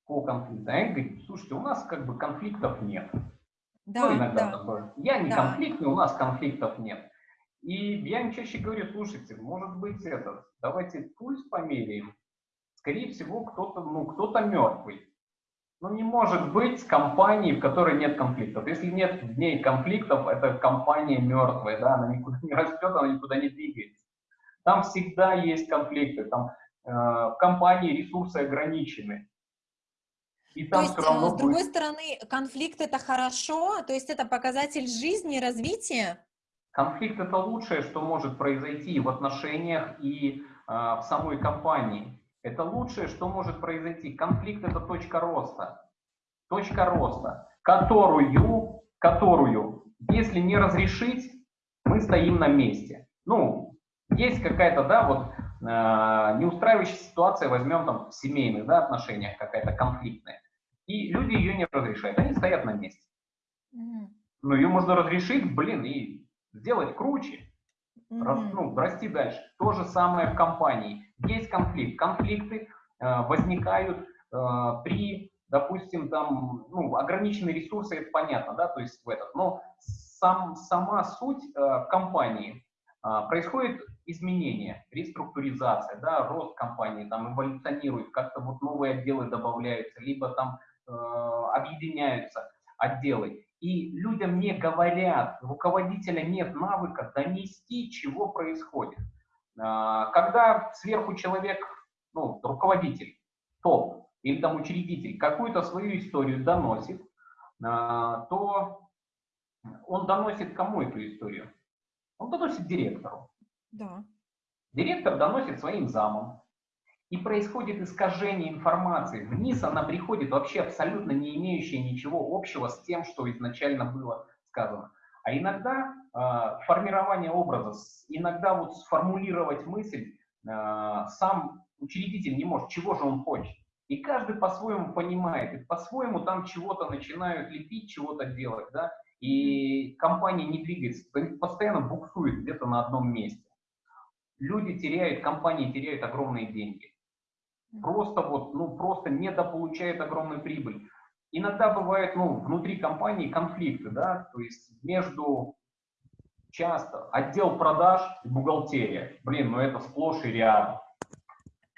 по конфликту, а говорит, слушайте, у нас как бы конфликтов нет. Да, ну, иногда да. такое. Я не да. конфликтный, у нас конфликтов нет. И я им чаще говорю, слушайте, может быть, это, давайте пульс померяем, скорее всего, кто-то ну, кто мертвый. Ну, не может быть компании, в которой нет конфликтов. Если нет в ней конфликтов, это компания мертвая, да, она никуда не растет, она никуда не двигается. Там всегда есть конфликты, там э, в компании ресурсы ограничены.
И там то есть, равно с другой будет... стороны, конфликт это хорошо, то есть это показатель жизни, развития?
Конфликт это лучшее, что может произойти в отношениях и э, в самой компании. Это лучшее, что может произойти. Конфликт – это точка роста. Точка роста, которую, которую, если не разрешить, мы стоим на месте. Ну, есть какая-то, да, вот э, неустраивающая ситуация, возьмем там в семейных да, отношениях какая-то конфликтная, и люди ее не разрешают, они стоят на месте. Ну, ее можно разрешить, блин, и сделать круче, ну, расти дальше. То же самое в компании есть конфликт. Конфликты э, возникают э, при, допустим, там, ну, ограниченные ресурсы, это понятно, да, то есть в этот, но сам, сама суть э, компании э, происходит изменение, реструктуризация, да, рост компании, там эволюционирует, как-то вот новые отделы добавляются, либо там э, объединяются отделы. И людям не говорят, руководителя нет навыка донести, чего происходит. А, когда сверху человек, ну, руководитель, топ или там учредитель какую-то свою историю доносит, а, то он доносит кому эту историю? Он доносит директору.
Да.
Директор доносит своим замам. И происходит искажение информации. Вниз она приходит вообще абсолютно не имеющая ничего общего с тем, что изначально было сказано. А иногда э, формирование образа, иногда вот сформулировать мысль э, сам учредитель не может, чего же он хочет. И каждый по-своему понимает, и по-своему там чего-то начинают лепить, чего-то делать, да, и компания не двигается, постоянно буксует где-то на одном месте. Люди теряют, компании теряют огромные деньги. Просто вот, ну, просто недополучают огромную прибыль. Иногда бывает, ну, внутри компании конфликты, да, то есть между часто отдел продаж и бухгалтерия. Блин, ну это сплошь и рядом.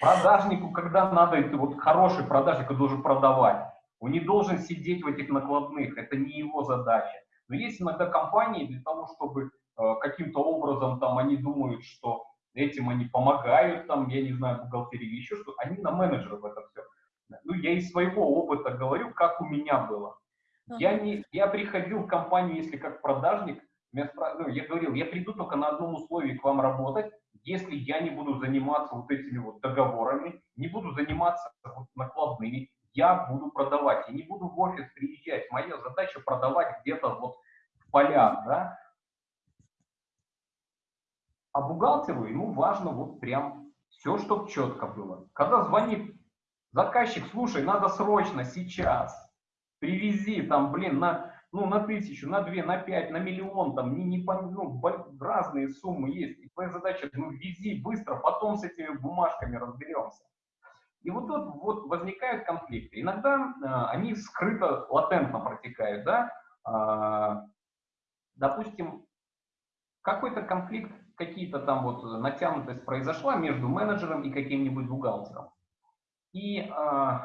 Продажнику, когда надо, это вот хороший продажник, должен продавать. Он не должен сидеть в этих накладных, это не его задача. Но есть иногда компании для того, чтобы э, каким-то образом там они думают, что этим они помогают, там, я не знаю, бухгалтерии еще что, они на менеджеров это все ну, я из своего опыта говорю, как у меня было. Я, не, я приходил в компанию, если как продажник, меня ну, я говорил, я приду только на одном условии к вам работать, если я не буду заниматься вот этими вот договорами, не буду заниматься вот накладными, я буду продавать. Я не буду в офис приезжать. Моя задача продавать где-то вот в полях, да. А бухгалтеру ему важно вот прям все, чтобы четко было. Когда звонит Заказчик, слушай, надо срочно, сейчас, привези там, блин, на, ну, на тысячу, на две, на пять, на миллион, там, не, не, ну, разные суммы есть. И твоя задача, ну, вези быстро, потом с этими бумажками разберемся. И вот тут вот возникают конфликты. Иногда э, они скрыто, латентно протекают, да. Э, допустим, какой-то конфликт, какие-то там вот натянутость произошла между менеджером и каким-нибудь бухгалтером и э,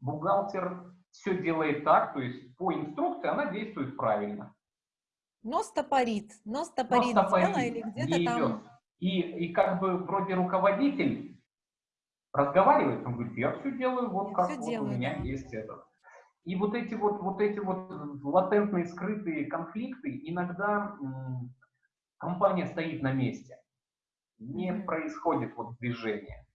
бухгалтер все делает так, то есть по инструкции она действует правильно.
Но стопорит, но стопорит, но стопорит
или где-то там... И, и как бы вроде руководитель разговаривает, он говорит, я все делаю вот я как вот делаю, у меня да. есть этот. И вот эти вот, вот эти вот латентные, скрытые конфликты, иногда компания стоит на месте, не происходит вот движение.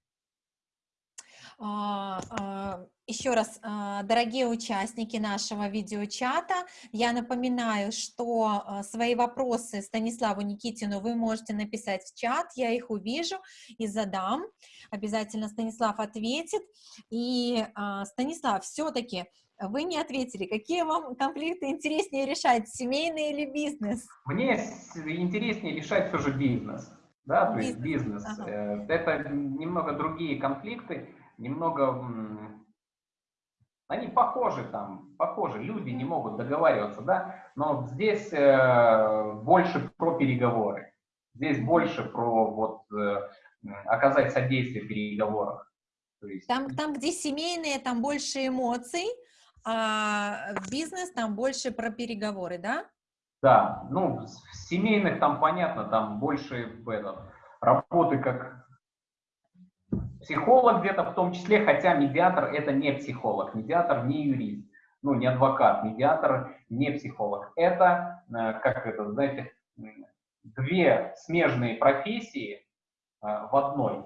А, а, Еще раз, а, дорогие участники нашего видеочата, я напоминаю, что свои вопросы Станиславу Никитину вы можете написать в чат, я их увижу и задам. Обязательно Станислав ответит. И, Станислав, все-таки вы не ответили, какие вам конфликты интереснее решать, семейный или бизнес?
Мне интереснее решать все же бизнес. Да, то есть бизнес. Ага. Э, это немного другие конфликты немного, они похожи там, похожи, люди не могут договариваться, да, но здесь э, больше про переговоры, здесь больше про вот э, оказать содействие в переговорах.
есть... Там, там, где семейные, там больше эмоций, а бизнес там больше про переговоры, да?
Да, ну, в семейных там понятно, там больше этот, работы как психолог где-то в том числе, хотя медиатор это не психолог, медиатор не юрист, ну, не адвокат, медиатор не психолог. Это, э, как это, знаете, две смежные профессии э, в одной.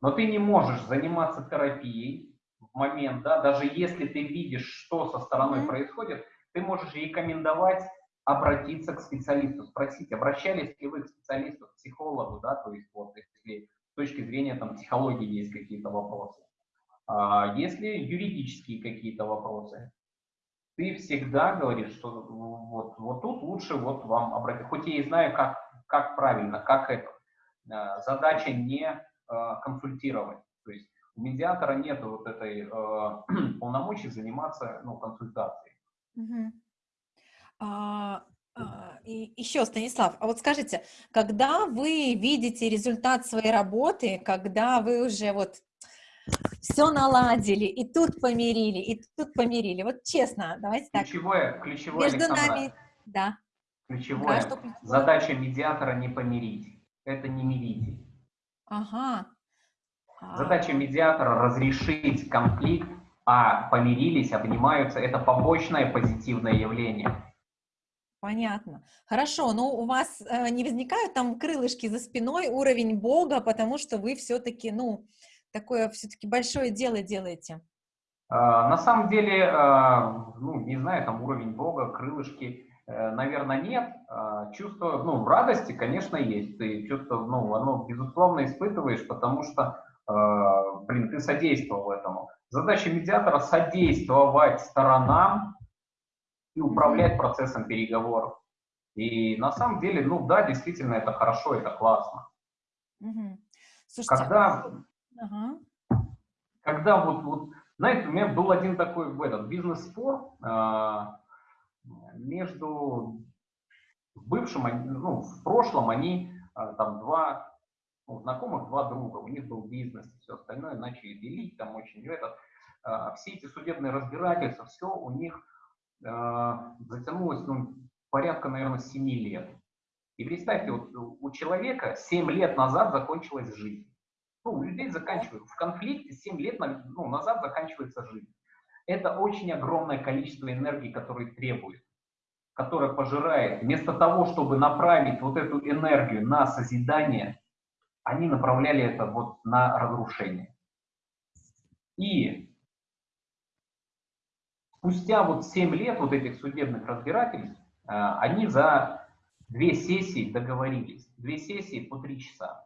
Но ты не можешь заниматься терапией в момент, да, даже если ты видишь, что со стороной mm-hmm. происходит, ты можешь рекомендовать обратиться к специалисту, спросить, обращались ли вы к специалисту, к психологу, да, то есть вот если с точки зрения там психологии есть какие-то вопросы. А если юридические какие-то вопросы, ты всегда говоришь, что вот, вот тут лучше вот вам обратиться. Хоть я и знаю, как, как правильно, как это. А, задача не э, консультировать. То есть у медиатора нет вот этой полномочий заниматься ну, консультацией.
Угу. А, а, и еще, Станислав, а вот скажите, когда вы видите результат своей работы, когда вы уже вот все наладили, и тут помирили, и тут помирили, вот честно, давайте так.
Ключевое, ключевое, Между Александра, нами, да. Ключевое, да, что задача медиатора не помирить, это не мирить.
Ага.
Задача медиатора разрешить конфликт, а помирились, обнимаются, это побочное позитивное явление.
Понятно. Хорошо, но у вас э, не возникают там крылышки за спиной, уровень Бога, потому что вы все-таки, ну, такое все-таки большое дело делаете?
А, на самом деле, а, ну, не знаю, там уровень Бога, крылышки, э, наверное, нет. А, чувство, ну, радости, конечно, есть. Ты чувство, ну, оно, безусловно, испытываешь, потому что, блин, ты содействовал этому. Задача медиатора — содействовать сторонам и управлять процессом переговоров. И на самом деле, ну да, действительно, это хорошо, это классно.
Угу.
Слушайте, когда, ага. когда вот, вот, знаете, у меня был один такой этот бизнес-спор э, между бывшим, ну, в прошлом они э, там два ну, знакомых, два друга, у них был бизнес, все остальное начали делить, там очень этот, э, все эти судебные разбирательства, все у них а, затянулось ну, порядка, наверное, 7 лет. И представьте, вот у человека 7 лет назад закончилась жизнь. Ну, у людей заканчивается, в конфликте 7 лет ну, назад заканчивается жизнь. Это очень огромное количество энергии, которое требует, которое пожирает. Вместо того, чтобы направить вот эту энергию на созидание, они направляли это вот на разрушение. И спустя вот 7 лет вот этих судебных разбирательств, э, они за две сессии договорились. Две сессии по три часа.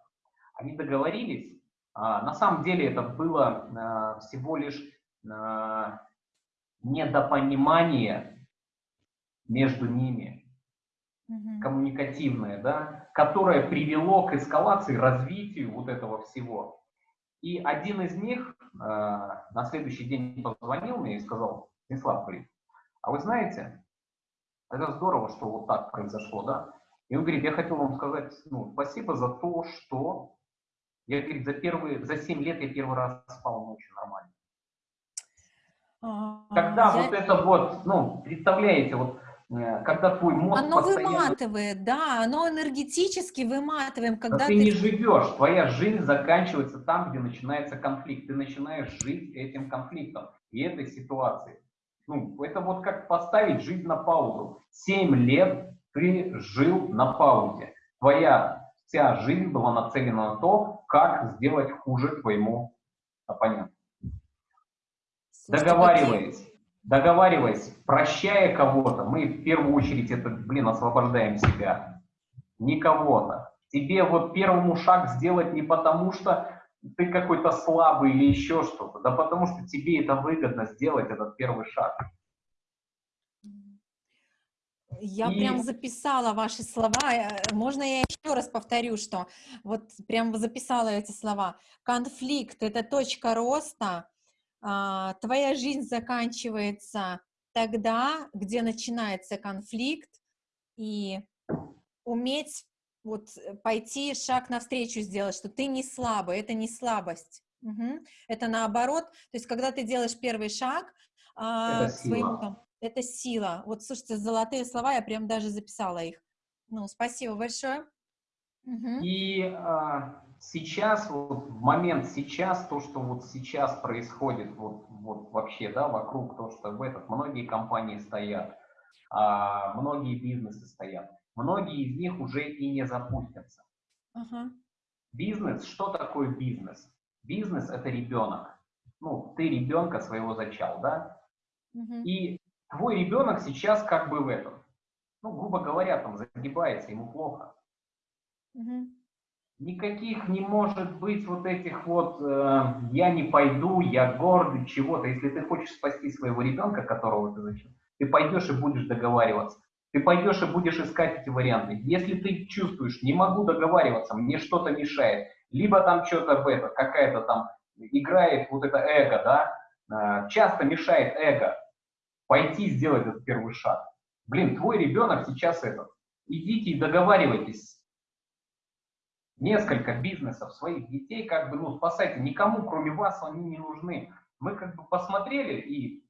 Они договорились. А, на самом деле это было э, всего лишь э, недопонимание между ними, mm-hmm. коммуникативное, да, которое привело к эскалации, развитию вот этого всего. И один из них на следующий день позвонил мне и сказал, Станислав говорит, а вы знаете, это здорово, что вот так произошло, да? И он говорит, я хотел вам сказать, ну, спасибо за то, что я, говорит, за первые, за 7 лет я первый раз спал ночью нормально. А, когда я... вот это вот, ну, представляете, вот, э, когда твой мозг
Оно постоянно... выматывает, да, оно энергетически выматываем, когда
да ты... ты не живешь, твоя жизнь заканчивается там, где начинается конфликт, ты начинаешь жить этим конфликтом и этой ситуацией. Ну, это вот как поставить жизнь на паузу. Семь лет ты жил на паузе. Твоя вся жизнь была нацелена на то, как сделать хуже твоему оппоненту. Договариваясь, договариваясь, прощая кого-то, мы в первую очередь это, блин, освобождаем себя. Не кого-то. Тебе вот первому шаг сделать не потому, что ты какой-то слабый или еще что-то, да потому что тебе это выгодно сделать, этот первый шаг.
Я и... прям записала ваши слова. Э, можно я еще раз повторю, что вот прям записала эти слова. Конфликт — это точка роста. А, твоя жизнь заканчивается тогда, где начинается конфликт, и уметь вот э, пойти шаг навстречу сделать, что ты не слабый, это не слабость. Угу. Это наоборот, то есть когда ты делаешь первый шаг
а, это к своему,
там, это сила. Вот, слушайте, золотые слова, я прям даже записала их. Ну, спасибо большое.
Угу. И а, сейчас, вот в момент сейчас, то, что вот сейчас происходит, вот, вот вообще, да, вокруг, то, что в этот, многие компании стоят, а, многие бизнесы стоят, многие из них уже и не запустятся. Ага. Бизнес, что такое бизнес? Бизнес – это ребенок. Ну, ты ребенка своего зачал, да? Угу. И твой ребенок сейчас как бы в этом, ну, грубо говоря, там загибается, ему плохо. Угу. Никаких не может быть вот этих вот э, «я не пойду», «я гордый», чего-то. Если ты хочешь спасти своего ребенка, которого ты зачал, ты пойдешь и будешь договариваться. Ты пойдешь и будешь искать эти варианты. Если ты чувствуешь, не могу договариваться, мне что-то мешает, либо там что-то в это, какая-то там играет вот это эго, да, э, часто мешает эго пойти сделать этот первый шаг. Блин, твой ребенок сейчас этот. Идите и договаривайтесь. Несколько бизнесов своих детей, как бы, ну, спасайте. Никому, кроме вас, они не нужны. Мы как бы посмотрели, и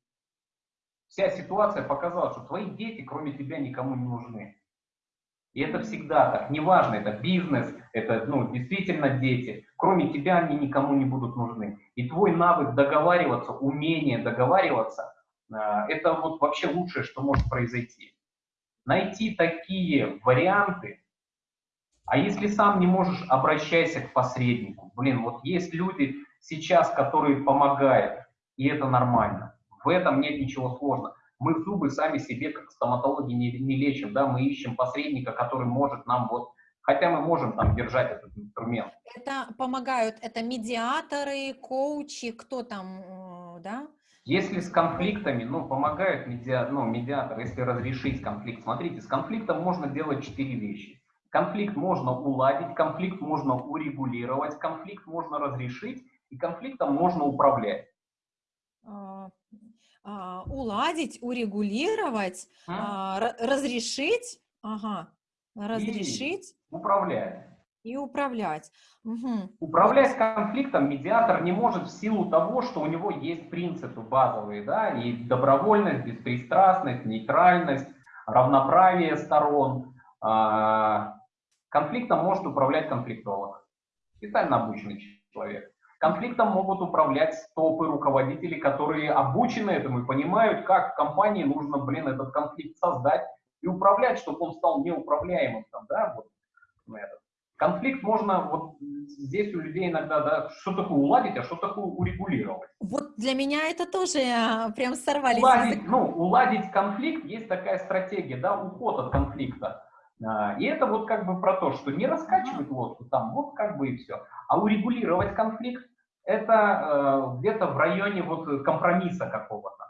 вся ситуация показала, что твои дети, кроме тебя, никому не нужны. И это всегда так. Неважно, это бизнес, это ну, действительно дети. Кроме тебя они никому не будут нужны. И твой навык договариваться, умение договариваться, а, это вот вообще лучшее, что может произойти. Найти такие варианты, а если сам не можешь, обращайся к посреднику. Блин, вот есть люди сейчас, которые помогают, и это нормально. В этом нет ничего сложного. Мы зубы сами себе, как стоматологи, не, не лечим, да, мы ищем посредника, который может нам вот, хотя мы можем там держать этот инструмент.
Это помогают, это медиаторы, коучи, кто там, э, да?
Если с конфликтами, ну, помогают медиа, ну, медиатор, если разрешить конфликт. Смотрите, с конфликтом можно делать четыре вещи. Конфликт можно уладить, конфликт можно урегулировать, конфликт можно разрешить, и конфликтом можно управлять.
А, уладить, урегулировать, а? разрешить, ага, разрешить.
И управлять.
И управлять.
Угу. Управлять конфликтом медиатор не может в силу того, что у него есть принципы базовые, да, и добровольность, беспристрастность, нейтральность, равноправие сторон. А, конфликтом может управлять конфликтолог, специально обученный человек. Конфликтом могут управлять топы руководителей, которые обучены этому и понимают, как в компании нужно, блин, этот конфликт создать и управлять, чтобы он стал неуправляемым. Там, да, вот, этот. Конфликт можно, вот здесь у людей иногда, да, что такое уладить, а что такое урегулировать.
Вот для меня это тоже а, прям сорвались.
Уладить, ну, уладить конфликт, есть такая стратегия, да, уход от конфликта. А, и это вот как бы про то, что не раскачивать лодку там, вот как бы и все. А урегулировать конфликт, это э, где-то в районе вот компромисса какого-то.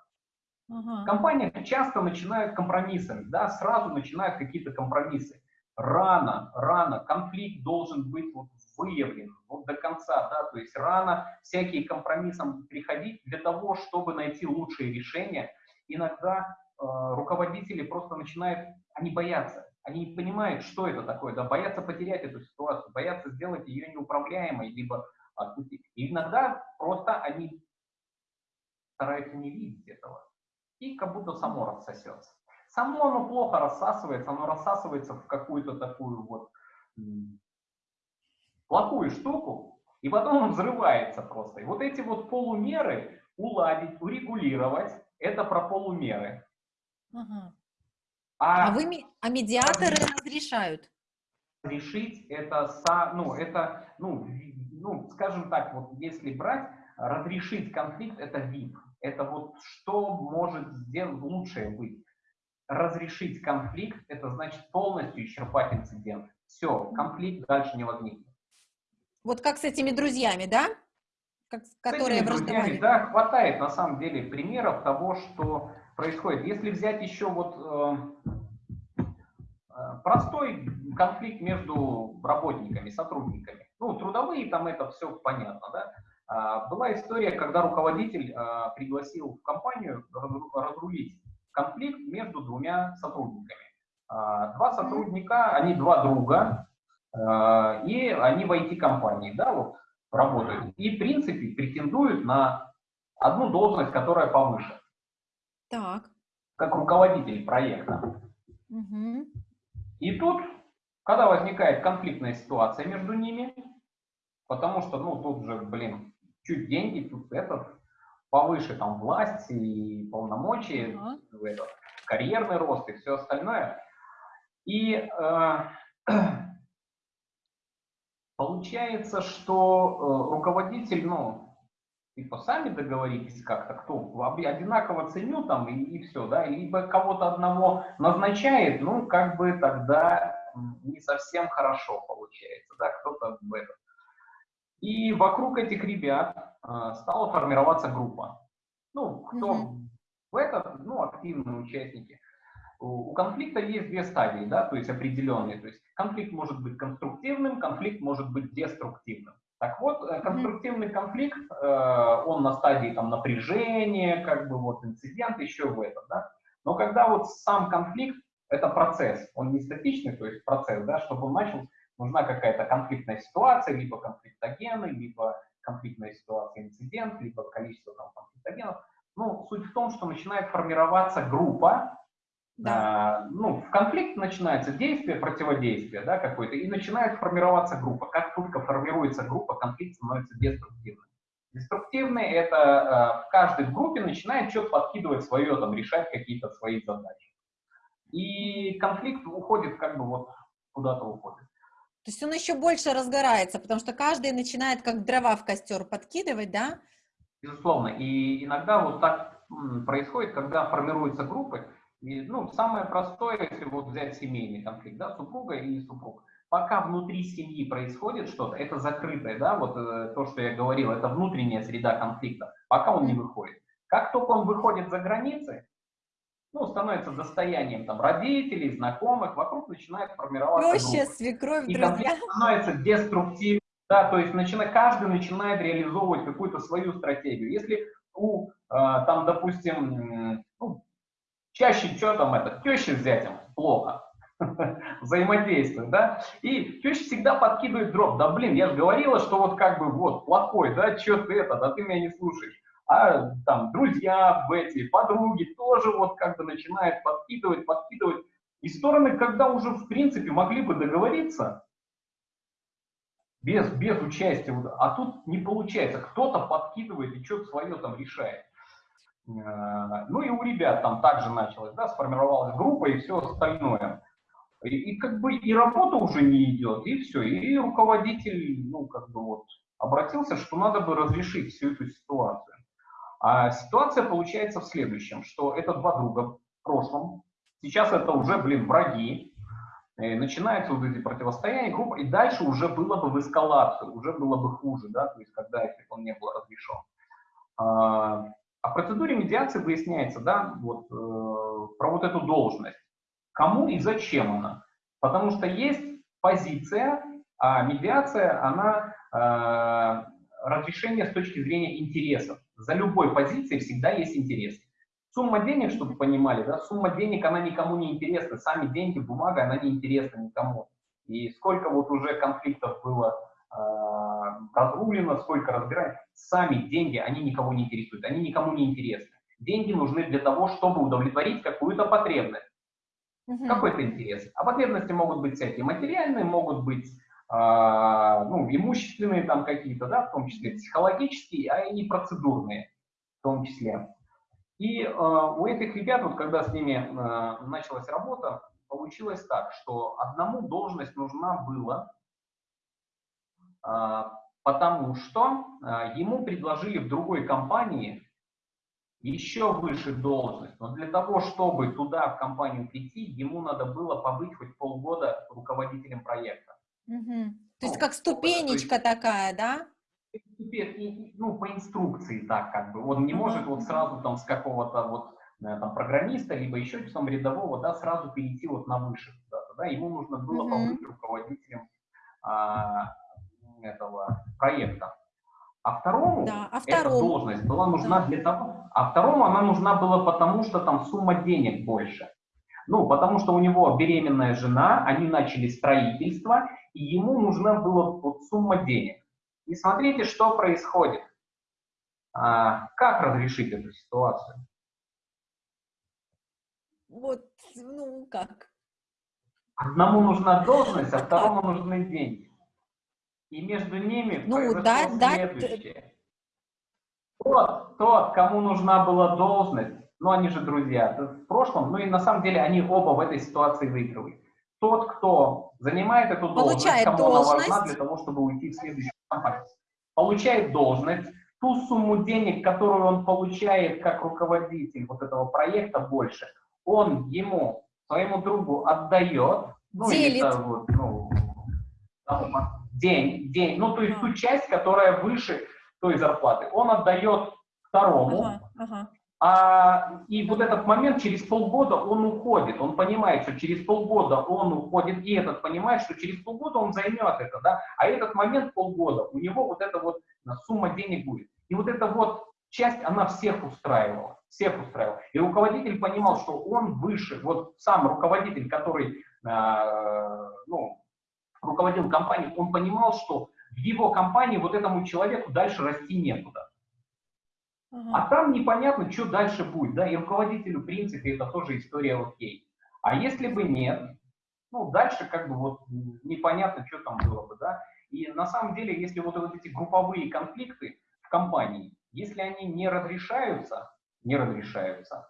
Ага. Компания часто начинают компромиссами, да, сразу начинают какие-то компромиссы. Рано, рано, конфликт должен быть вот выявлен вот до конца, да, то есть рано всякие компромиссам приходить для того, чтобы найти лучшие решения. Иногда э, руководители просто начинают, они боятся, они не понимают, что это такое, да, боятся потерять эту ситуацию, боятся сделать ее неуправляемой, либо отпустить. И иногда просто они стараются не видеть этого. И как будто само рассосется. Само оно плохо рассасывается, оно рассасывается в какую-то такую вот плохую штуку, и потом он взрывается просто. И вот эти вот полумеры уладить, урегулировать, это про полумеры.
Ага. А, а, вы, а медиаторы разрешают?
Решить это, ну, это, ну, ну, скажем так, вот если брать, разрешить конфликт – это VIP. Это вот что может сделать лучшее быть. Разрешить конфликт – это значит полностью исчерпать инцидент. Все, конфликт дальше не возникнет.
Вот как с этими друзьями, да?
Как, которые с этими друзьями, да, хватает на самом деле примеров того, что происходит. Если взять еще вот э, э простой конфликт между работниками, сотрудниками. Ну, трудовые, там это все понятно, да. А, была история, когда руководитель а, пригласил в компанию разрулить конфликт между двумя сотрудниками. А, два сотрудника, они два друга, и они в IT-компании, да, вот работают. И, в принципе, претендуют на одну должность, которая повыше.
Так.
Как руководитель проекта.
Угу.
И тут, когда возникает конфликтная ситуация между ними, потому что, ну, тут же, блин, чуть деньги, тут этот, повыше там власть и полномочия, ага. этот, карьерный рост и все остальное. И э, получается, что э, руководитель, ну, типа сами договоритесь как-то, кто одинаково ценю там и, и все, да, либо кого-то одного назначает, ну, как бы тогда не совсем хорошо получается, да, кто-то в этом. И вокруг этих ребят э, стала формироваться группа. Ну, кто угу. в этот, ну, активные участники. У конфликта есть две стадии, да, то есть определенные. То есть конфликт может быть конструктивным, конфликт может быть деструктивным. Так вот, э, конструктивный конфликт, э, он на стадии там напряжения, как бы вот инцидент еще в этом, да. Но когда вот сам конфликт, это процесс, он не статичный, то есть процесс, да, чтобы он начал, нужна какая-то конфликтная ситуация, либо конфликтогены, либо конфликтная ситуация, инцидент, либо количество там конфликтогенов. Ну, суть в том, что начинает формироваться группа, да. А, ну, в конфликт начинается действие, противодействие, да, какое-то, и начинает формироваться группа. Как только формируется группа, конфликт становится деструктивным. Деструктивный – это э, в группе начинает что-то подкидывать свое, там, решать какие-то свои задачи. И конфликт уходит как бы вот куда-то уходит.
То есть он еще больше разгорается, потому что каждый начинает как дрова в костер подкидывать, да?
Безусловно. И иногда вот так происходит, когда формируются группы, и, ну, самое простое, если вот взять семейный конфликт, да, супруга и супруг. Пока внутри семьи происходит что-то, это закрытое, да, вот э, то, что я говорил, это внутренняя среда конфликта, пока он не выходит. Как только он выходит за границы, ну, становится достоянием там родителей, знакомых, вокруг начинает формироваться
Проще, свекровь,
И конфликт становится деструктивным, да, то есть начина, каждый начинает реализовывать какую-то свою стратегию. Если у, э, там, допустим, ну, Чаще что там это, теща с зятем плохо взаимодействует, да, и теща всегда подкидывает дроп, да блин, я же говорила, что вот как бы вот плохой, да, что ты это, да ты меня не слушаешь. А там друзья, эти, подруги тоже вот как бы начинают подкидывать, подкидывать. И стороны, когда уже в принципе могли бы договориться, без, без участия, а тут не получается, кто-то подкидывает и что-то свое там решает. Э, ну и у ребят там также началось, да, сформировалась группа и все остальное. И, и как бы и работа уже не идет, и все. И руководитель, ну, как бы вот, обратился, что надо бы разрешить всю эту ситуацию. А ситуация получается в следующем, что это два друга в прошлом, сейчас это уже, блин, враги, и начинаются вот эти противостояния, группа, и дальше уже было бы в эскалацию, уже было бы хуже, да, то есть когда, если он не был разрешен. А, а в процедуре медиации выясняется, да, вот, э, про вот эту должность. Кому и зачем она? Потому что есть позиция, а медиация, она э, разрешение с точки зрения интересов. За любой позицией всегда есть интерес. Сумма денег, чтобы понимали, да, сумма денег, она никому не интересна. Сами деньги, бумага, она не интересна никому. И сколько вот уже конфликтов было Э, разрулено, сколько разбирают. Сами деньги, они никого не интересуют, они никому не интересны. Деньги нужны для того, чтобы удовлетворить какую-то потребность. Угу. Какой-то интерес. А потребности могут быть всякие материальные, могут быть ну, имущественные там какие-то, да, в том числе психологические, а и процедурные в том числе. И э, у этих ребят, вот когда с ними э, началась работа, получилось так, что одному должность нужна была а, потому что а, ему предложили в другой компании еще выше должность. Но для того, чтобы туда, в компанию прийти, ему надо было побыть хоть полгода руководителем проекта.
Угу. То есть ну, как ступенечка есть, такая, да?
Ну, по инструкции так как бы. Он не может вот сразу там с какого-то вот э, там программиста, либо еще там рядового, да, сразу перейти вот на выше. Да, да, ему нужно было побыть руководителем а, этого проекта. А второму да, а эта должность была нужна да. для того, а второму она нужна была потому, что там сумма денег больше. Ну, потому что у него беременная жена, они начали строительство, и ему нужна была вот сумма денег. И смотрите, что происходит. А, как разрешить эту ситуацию?
Вот, ну как?
Одному нужна должность, а второму нужны деньги. И между ними
ну,
произошло
да,
следующее. Да. Тот, тот, кому нужна была должность, ну они же друзья, в прошлом, ну и на самом деле они оба в этой ситуации выигрывают. Тот, кто занимает эту должность,
получает
кому
должность.
она важна для того, чтобы уйти в следующую компанию, получает должность, ту сумму денег, которую он получает как руководитель вот этого проекта больше, он ему, своему другу отдает,
ну, Делит.
Это, вот, ну, день, день, ну, то есть ту часть, которая выше той зарплаты, он отдает второму, ага, ага. А, и вот этот момент через полгода он уходит, он понимает, что через полгода он уходит, и этот понимает, что через полгода он займет это, да, а этот момент полгода, у него вот эта вот сумма денег будет. И вот эта вот часть, она всех устраивала, всех устраивала. И руководитель понимал, что он выше, вот сам руководитель, который, э, ну, руководил компанией, он понимал, что в его компании вот этому человеку дальше расти некуда. А там непонятно, что дальше будет, да, и руководителю, в принципе, это тоже история окей. А если бы нет, ну, дальше как бы вот непонятно, что там было бы, да. И на самом деле, если вот, вот эти групповые конфликты в компании, если они не разрешаются, не разрешаются,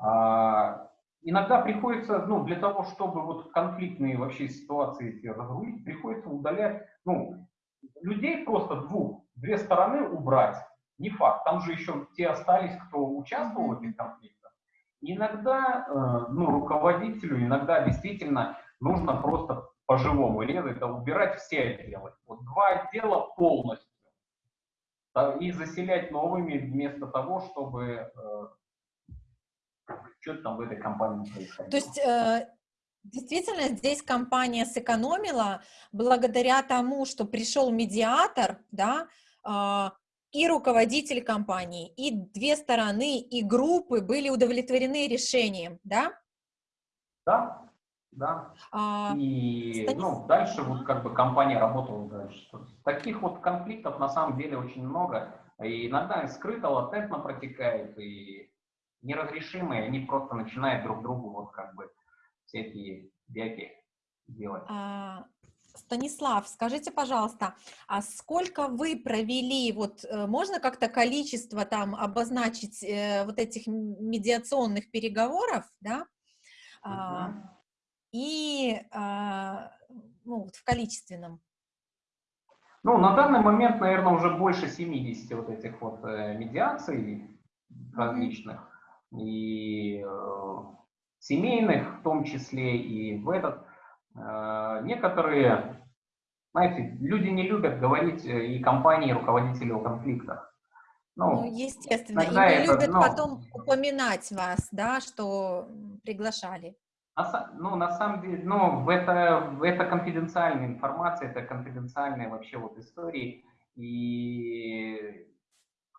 а, иногда приходится, ну, для того, чтобы вот конфликтные вообще ситуации разрулить, приходится удалять, ну, людей просто двух, две стороны убрать, не факт. Там же еще те остались, кто участвовал в этих конфликтах. Иногда, э, ну, руководителю, иногда действительно нужно просто по-живому резать, это убирать все отделы. Вот два отдела полностью. И заселять новыми вместо того, чтобы э, что-то там в этой компании происходило.
То есть э, Действительно, здесь компания сэкономила благодаря тому, что пришел медиатор, да, а, и руководитель компании, и две стороны, и группы были удовлетворены решением, да?
Да, да. А, и Станис... ну, дальше вот как бы компания работала дальше. Таких вот конфликтов на самом деле очень много. И иногда скрыто, латентно протекает, и неразрешимые, они просто начинают друг другу вот как бы всякие бяки делать. А,
Станислав, скажите, пожалуйста, а сколько вы провели, вот э, можно как-то количество там обозначить э, вот этих медиационных переговоров, да, -huh. а, и а, ну, вот в количественном?
Ну, на данный момент, наверное, уже больше 70 вот этих вот э, медиаций различных, и э, семейных в том числе, и в этот некоторые, знаете, люди не любят говорить э, и компании, и руководители о конфликтах.
Ну, ну естественно, и не это, любят ну, потом упоминать вас, да, что приглашали.
На, ну, на самом деле, ну, это, это конфиденциальная информация, это конфиденциальные вообще вот истории. И,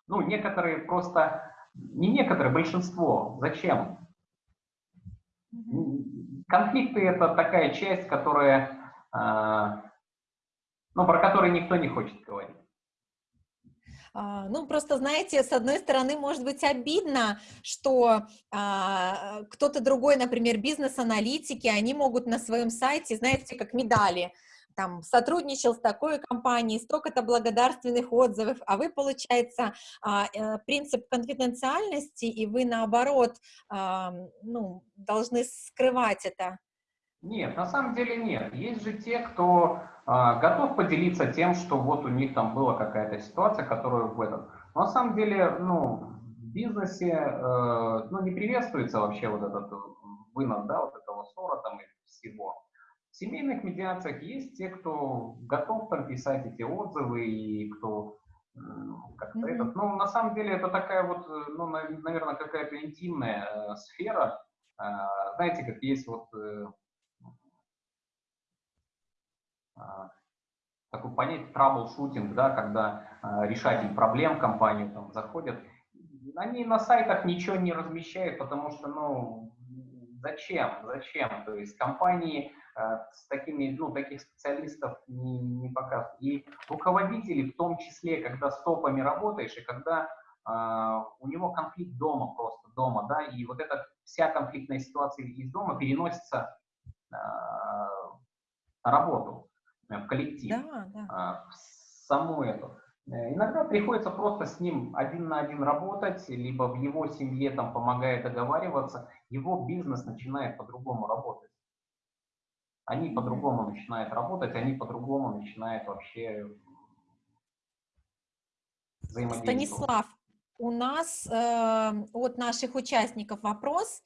ну, некоторые просто, не некоторые, большинство. Зачем? Конфликты это такая часть, которая, а, ну, про которую никто не хочет говорить.
А, ну, просто, знаете, с одной стороны, может быть обидно, что а, кто-то другой, например, бизнес-аналитики, они могут на своем сайте, знаете, как медали, там, сотрудничал с такой компанией, столько-то благодарственных отзывов, а вы, получается, а, э, принцип конфиденциальности, и вы, наоборот, а, ну, должны скрывать это.
Нет, на самом деле нет. Есть же те, кто э, готов поделиться тем, что вот у них там была какая-то ситуация, которую в этом. Но на самом деле, ну, в бизнесе, э, ну, не приветствуется вообще вот этот вынос, да, вот этого ссора там и всего. В семейных медиациях есть те, кто готов там писать эти отзывы и кто как-то mm-hmm. этот. Ну, на самом деле это такая вот, ну, наверное, какая-то интимная э, сфера. Э, знаете, как есть вот э, э, такое понятие troubleshooting, да, когда э, решатель проблем в компанию там заходят. Они на сайтах ничего не размещают, потому что, ну, зачем, зачем? То есть компании с такими, ну, таких специалистов не, не показывают. И руководители в том числе, когда с топами работаешь, и когда э, у него конфликт дома просто, дома, да, и вот эта вся конфликтная ситуация из дома переносится э, на работу, в коллектив, да, да. в саму эту. Э, иногда приходится просто с ним один на один работать, либо в его семье там помогая договариваться, его бизнес начинает по-другому работать. Они по-другому начинают работать, они по-другому начинают вообще
взаимодействовать. Станислав, у нас э, от наших участников вопрос.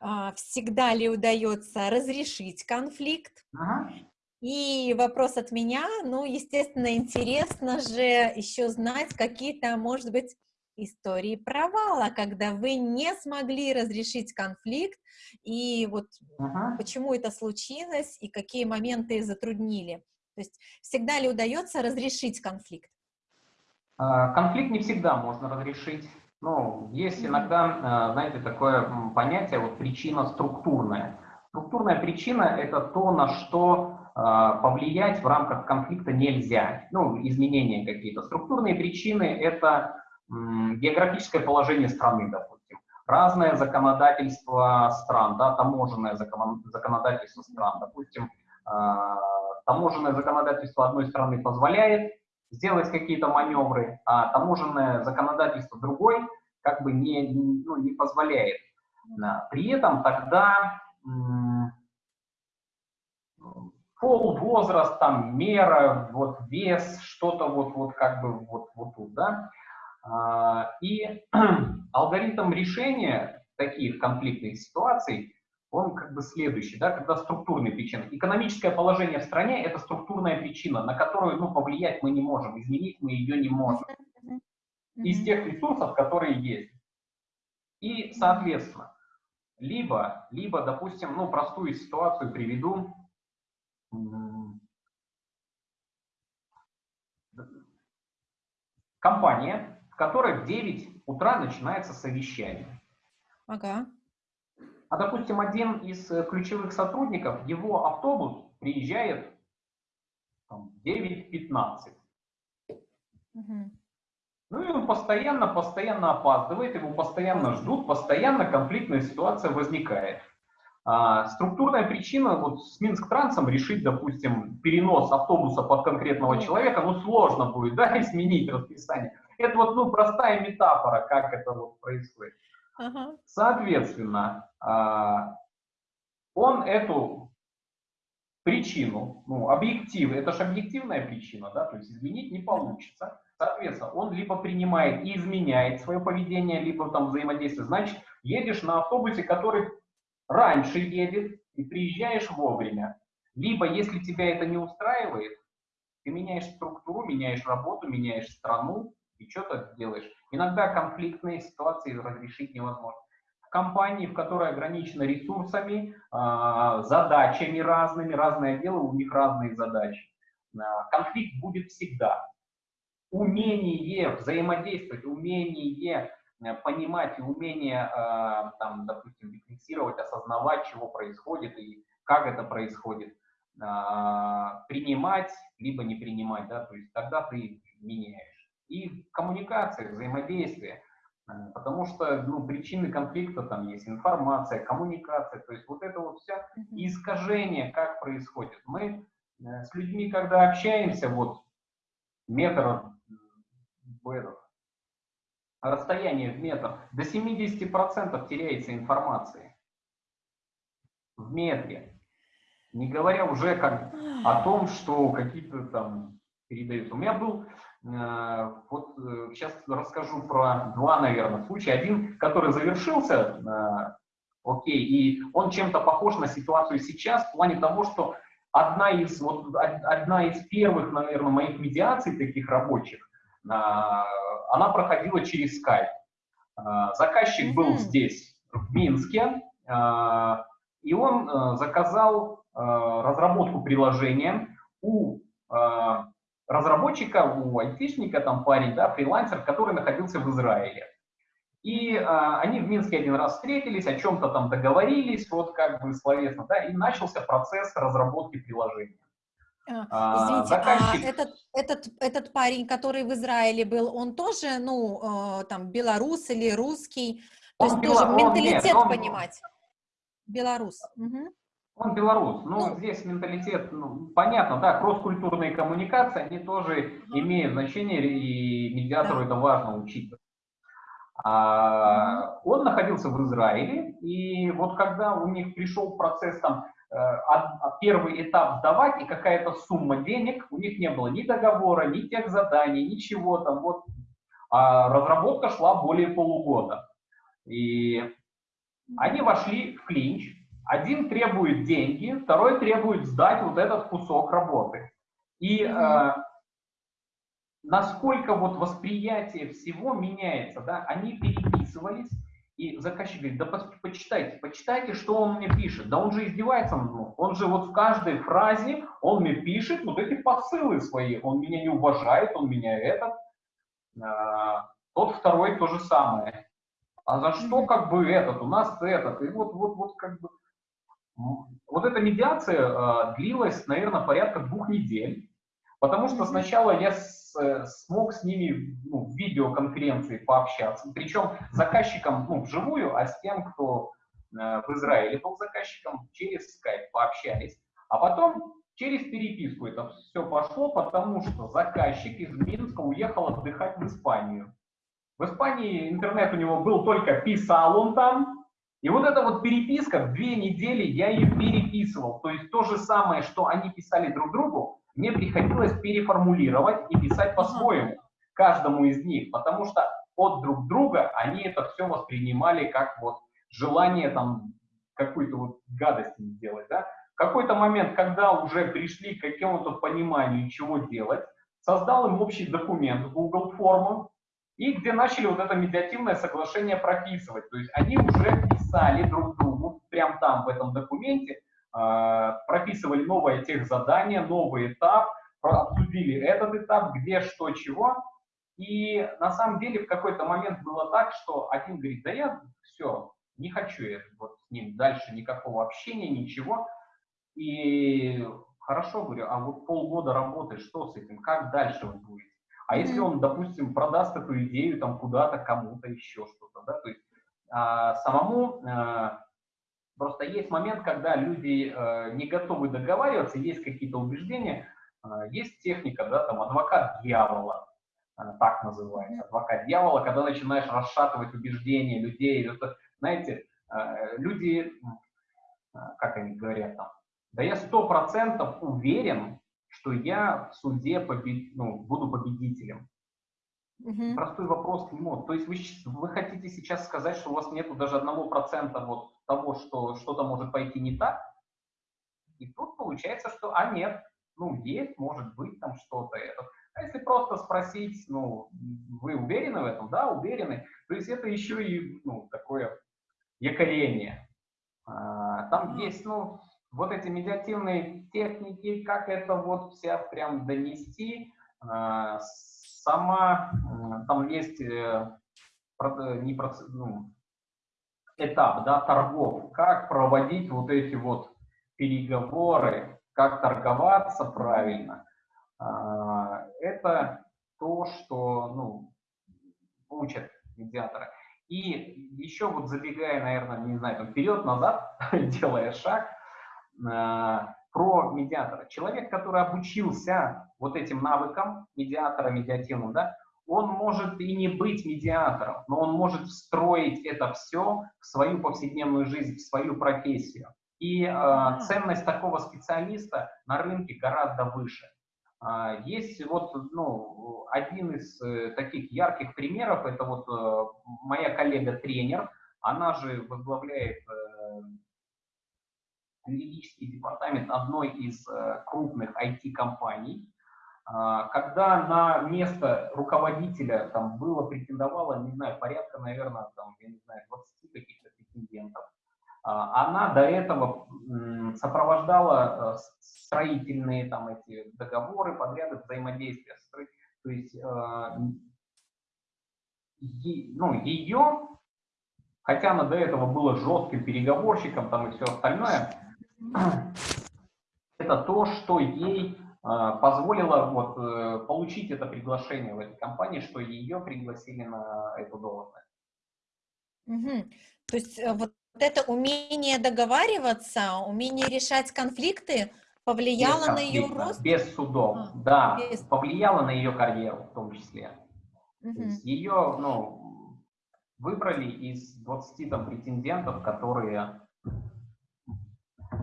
Э, всегда ли удается разрешить конфликт? Ага. И вопрос от меня, ну, естественно, интересно же еще знать какие-то, может быть, истории провала, когда вы не смогли разрешить конфликт, и вот ага. почему это случилось, и какие моменты затруднили. То есть всегда ли удается разрешить конфликт?
А, конфликт не всегда можно разрешить. Ну, есть иногда, а, знаете, такое понятие, вот причина структурная. Структурная причина – это то, на что а, повлиять в рамках конфликта нельзя. Ну, изменения какие-то. Структурные причины – это географическое положение страны, допустим. Разное законодательство стран, да, таможенное законодательство стран. Допустим, а, таможенное законодательство одной страны позволяет сделать какие-то маневры, а таможенное законодательство другой как бы не, ну, не позволяет. При этом тогда пол, возраст, там, мера, вот вес, что-то вот, вот как бы вот, вот тут, да. А, и алгоритм решения таких конфликтных ситуаций, он как бы следующий, да, когда структурные причины. Экономическое положение в стране – это структурная причина, на которую, ну, повлиять мы не можем, изменить мы ее не можем. Из тех ресурсов, которые есть. И, соответственно, либо, либо, допустим, ну, простую ситуацию приведу, компания, которой в 9 утра начинается совещание.
Ага.
А, допустим, один из э, ключевых сотрудников, его автобус приезжает в 9.15. Угу. Ну и он постоянно, постоянно опаздывает, его постоянно ждут, постоянно конфликтная ситуация возникает. А, структурная причина, вот с Минск Трансом решить, допустим, перенос автобуса под конкретного человека, ну сложно будет, да, изменить расписание. Это вот, ну, простая метафора, как это вот происходит. Ага. Соответственно, а, он эту причину, ну, объектив, это же объективная причина, да, то есть изменить не получится. Соответственно, он либо принимает и изменяет свое поведение, либо там взаимодействие. Значит, едешь на автобусе, который раньше едет, и приезжаешь вовремя. Либо, если тебя это не устраивает, ты меняешь структуру, меняешь работу, меняешь страну и что-то делаешь. Иногда конфликтные ситуации разрешить невозможно. В компании, в которой ограничена ресурсами, а, задачами разными, разное дело, у них разные задачи. А, конфликт будет всегда. Умение взаимодействовать, умение Э, понимать и умение, там, допустим, рефлексировать, осознавать, чего происходит и как это происходит, принимать, либо не принимать, да, то есть тогда ты меняешь. И коммуникация, взаимодействие, потому что ну, причины конфликта там есть информация, коммуникация, то есть вот это вот все искажение, как происходит. Мы с людьми, когда общаемся, вот метр расстояние в метр, до 70% теряется информации в метре. Не говоря уже как о том, что какие-то там передаются. У меня был, э, вот э, сейчас расскажу про два, наверное, случая. Один, который завершился, э, окей, и он чем-то похож на ситуацию сейчас в плане того, что одна из, вот, одна из первых, наверное, моих медиаций таких рабочих, она проходила через Skype. Заказчик был здесь, в Минске, и он заказал разработку приложения у разработчика, у айтишника, там парень, да, фрилансер, который находился в Израиле. И э, они в Минске один раз встретились, о чем-то там договорились, вот как бы словесно, да, и начался процесс разработки приложения.
А, а извините, заказчик... а этот, этот, этот парень, который в Израиле был, он тоже, ну, э, там, белорус или русский? То он есть бело... тоже менталитет нет, он... понимать? Белорус. Угу.
Он белорус. Ну, здесь менталитет, ну, понятно, да, кросс-культурные коммуникации, они тоже имеют значение, и медиатору да. это важно учитывать. А, он находился в Израиле, и вот когда у них пришел процесс там, э, первый этап сдавать и какая-то сумма денег, у них не было ни договора, ни тех заданий, ничего там, вот. А разработка шла более полугода. И они вошли в клинч, один требует деньги, второй требует сдать вот этот кусок работы. И э, насколько вот восприятие всего меняется, да, они переписывались, и заказчик говорит, да почитайте, почитайте, что он мне пишет. Да он же издевается над мной. Он же вот в каждой фразе, он мне пишет вот эти посылы свои. Он меня не уважает, он меня этот. А, тот второй то же самое. А за что как бы этот, у нас этот. И вот, вот, вот как бы вот эта медиация э, длилась, наверное, порядка двух недель, потому что сначала я с, э, смог с ними ну, в видеоконференции пообщаться, причем заказчиком ну, вживую, а с тем, кто э, в Израиле был заказчиком, через скайп пообщались. А потом через переписку это все пошло, потому что заказчик из Минска уехал отдыхать в Испанию. В Испании интернет у него был только писал он там, и вот эта вот переписка, в две недели я ее переписывал. То есть то же самое, что они писали друг другу, мне приходилось переформулировать и писать по-своему, каждому из них, потому что от друг друга они это все воспринимали как вот желание там какую-то вот гадость сделать, да. В какой-то момент, когда уже пришли к какому-то пониманию, чего делать, создал им общий документ Google форму, и где начали вот это медиативное соглашение прописывать. То есть они уже писали друг другу, прямо там, в этом документе, э, прописывали новое тех задание, новый этап, обсудили этот этап, где, что, чего. И на самом деле в какой-то момент было так, что один говорит, да я все, не хочу я вот с ним дальше никакого общения, ничего. И хорошо, говорю, а вот полгода работы, что с этим, как дальше вы будете? А если он, допустим, продаст эту идею там куда-то, кому-то еще что-то, да, то есть самому а, просто есть момент, когда люди а, не готовы договариваться, есть какие-то убеждения, а, есть техника, да, там адвокат дьявола, а, так называется, адвокат дьявола, когда начинаешь расшатывать убеждения людей, это, знаете, а, люди, а, как они говорят там, да я сто процентов уверен, что я в суде побед... ну, буду победителем. Угу. Простой вопрос к нему. То есть вы, вы хотите сейчас сказать, что у вас нету даже одного процента вот того, что что-то может пойти не так? И тут получается, что, а нет, ну, есть, может быть, там что-то это. А если просто спросить, ну, вы уверены в этом? Да, уверены. То есть это еще и, ну, такое якорение. А, там есть, ну, вот эти медиативные техники, как это вот вся прям донести, а, сама, там есть э, не процесс, ну, этап да, торгов, как проводить вот эти вот переговоры, как торговаться правильно. А, это то, что ну, учат медиаторы. И еще вот забегая, наверное, не знаю, там вперед-назад, делая шаг, Э, про медиатора. Человек, который обучился вот этим навыкам медиатора, медиативным, да, он может и не быть медиатором, но он может встроить это все в свою повседневную жизнь, в свою профессию. И э, ценность такого специалиста на рынке гораздо выше. Э, есть вот ну, один из э, таких ярких примеров, это вот э, моя коллега-тренер, она же возглавляет э, юридический департамент одной из э, крупных IT-компаний, а, когда на место руководителя там было, претендовало, не знаю, порядка, наверное, там, я не знаю, 20 каких-то претендентов, а, она до этого сопровождала э, строительные там эти договоры, подряды взаимодействия. То есть э, ну, ее, хотя она до этого была жестким переговорщиком там и все остальное, это то, что ей э, позволило вот, э, получить это приглашение в этой компании, что ее пригласили на эту должность.
Угу. То есть э, вот это умение договариваться, умение решать конфликты повлияло на ее рост?
Без судов, а, да, без... повлияло на ее карьеру в том числе. Угу. ее, ну, выбрали из 20 там претендентов, которые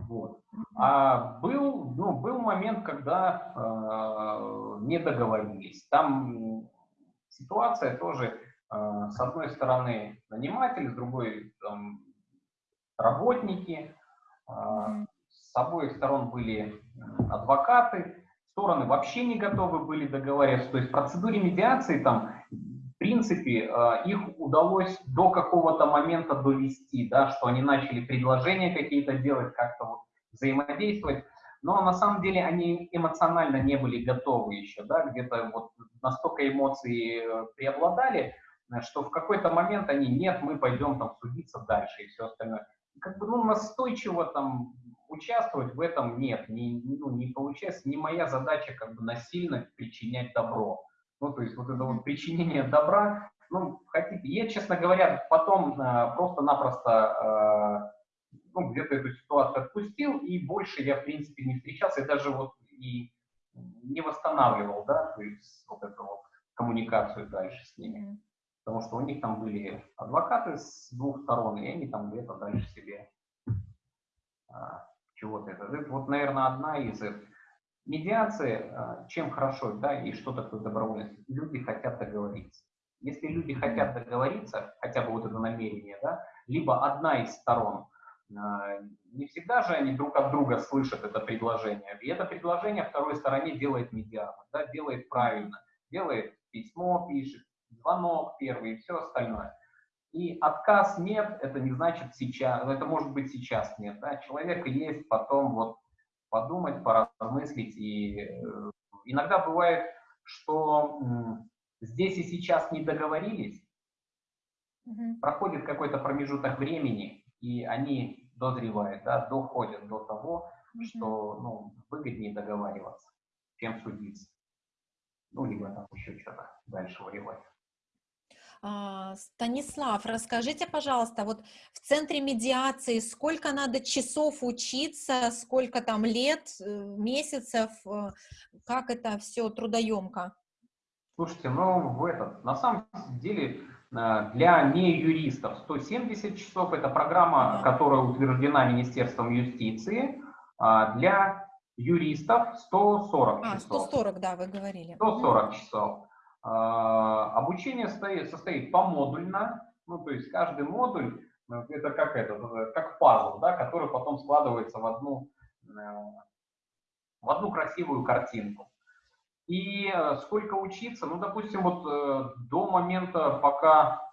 вот. А был, ну, был момент, когда э, не договорились. Там ситуация тоже, э, с одной стороны, наниматель, с другой там, работники. Э, с обоих сторон были адвокаты. Стороны вообще не готовы были договариваться. То есть в процедуре медиации там в принципе, э, их удалось до какого-то момента довести, да, что они начали предложения какие-то делать, как-то вот взаимодействовать, но на самом деле они эмоционально не были готовы еще, да, где-то вот настолько эмоции э, преобладали, что в какой-то момент они, нет, мы пойдем там судиться дальше и все остальное. Как бы, ну, настойчиво там участвовать в этом нет, не, ну, не получается, не моя задача как бы насильно причинять добро. Ну, то есть вот это вот причинение добра, ну, хотите, я, честно говоря, потом э, просто-напросто э, ну, где-то эту ситуацию отпустил, и больше я, в принципе, не встречался, и даже вот и не восстанавливал, да, то есть вот эту вот коммуникацию дальше с ними. Потому что у них там были адвокаты с двух сторон, и они там где-то дальше себе а, чего-то это. Это вот, наверное, одна из Медиация, а, чем хорошо, да, и что такое добровольность? Люди хотят договориться. Если люди хотят договориться, хотя бы вот это намерение, да, либо одна из сторон, а, не всегда же они друг от друга слышат это предложение. И это предложение второй стороне делает медиатор, да, делает правильно, делает письмо, пишет, звонок первый и все остальное. И отказ нет, это не значит сейчас, это может быть сейчас нет. Да? Человек есть, потом вот подумать, поразмыслить. И э, иногда бывает, что здесь и сейчас не договорились, угу. проходит какой-то промежуток времени, и они дозревают, да, доходят до того, угу. что ну, выгоднее договариваться, чем судиться. Ну, либо там еще что-то дальше воевать.
А, Станислав, расскажите, пожалуйста, вот в центре медиации сколько надо часов учиться, сколько там лет, э, месяцев, э, как это все трудоемко?
Слушайте, ну, в этот, на самом деле, э, для неюристов 170 часов, это программа, которая утверждена Министерством юстиции, а для юристов 140 а, часов.
140, да, вы говорили.
140 часов. А, обучение состоит, состоит помодульно, ну, то есть каждый модуль, ну, это как это, как пазл, да, который потом складывается в одну, э, в одну красивую картинку. И э, сколько учиться, ну, допустим, вот э, до момента, пока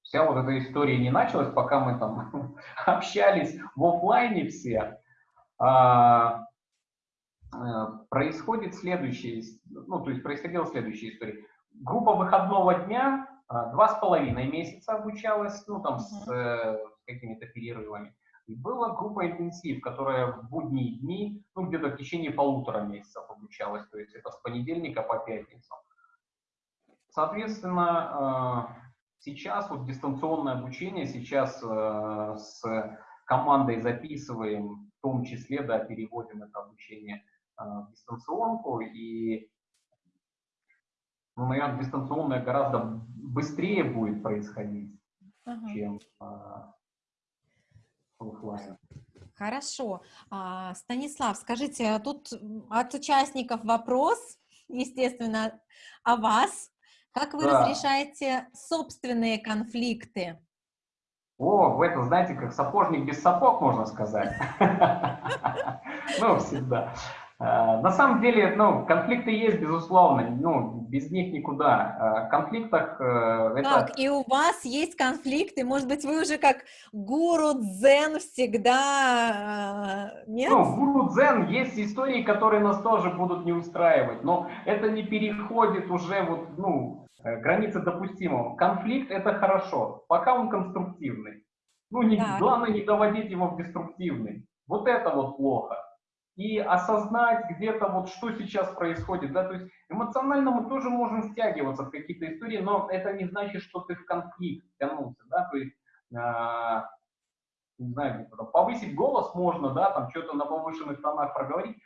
вся вот эта история не началась, пока мы там общались в офлайне все, а, происходит следующее, ну, то есть происходила следующая история группа выходного дня а, два с половиной месяца обучалась, ну там с, э, какими-то перерывами. И была группа интенсив, которая в будние дни, ну где-то в течение полутора месяцев обучалась, то есть это с понедельника по пятницу. Соответственно, а, сейчас вот дистанционное обучение, сейчас э, с командой записываем, в том числе, да, переводим это обучение а, в дистанционку, и наверное, дистанционное гораздо быстрее будет происходить, ага. чем а, офлайн.
Хорошо. А, Станислав, скажите, тут от участников вопрос, естественно, о вас. Как вы да. разрешаете собственные конфликты?
О, вы это знаете, как сапожник без сапог, можно сказать. Ну, всегда. Э, на самом деле, ну, конфликты есть, безусловно, ну, без них никуда. Э, в конфликтах
э, это... Так, и у вас есть конфликты, может быть, вы уже как гуру дзен всегда,
нет? Ну, гуру дзен есть истории, которые нас тоже будут не устраивать, но это не переходит уже вот, ну, границы допустимого. Конфликт – это хорошо, пока он конструктивный. Ну, не, да. главное не доводить его в деструктивный. Вот это вот плохо. И осознать где-то вот, что сейчас происходит, да, то есть эмоционально мы тоже можем втягиваться в какие-то истории, но это не значит, что ты в конфликт втянулся, да, то есть, э, не знаю, повысить голос можно, да, там что-то на повышенных тонах проговорить,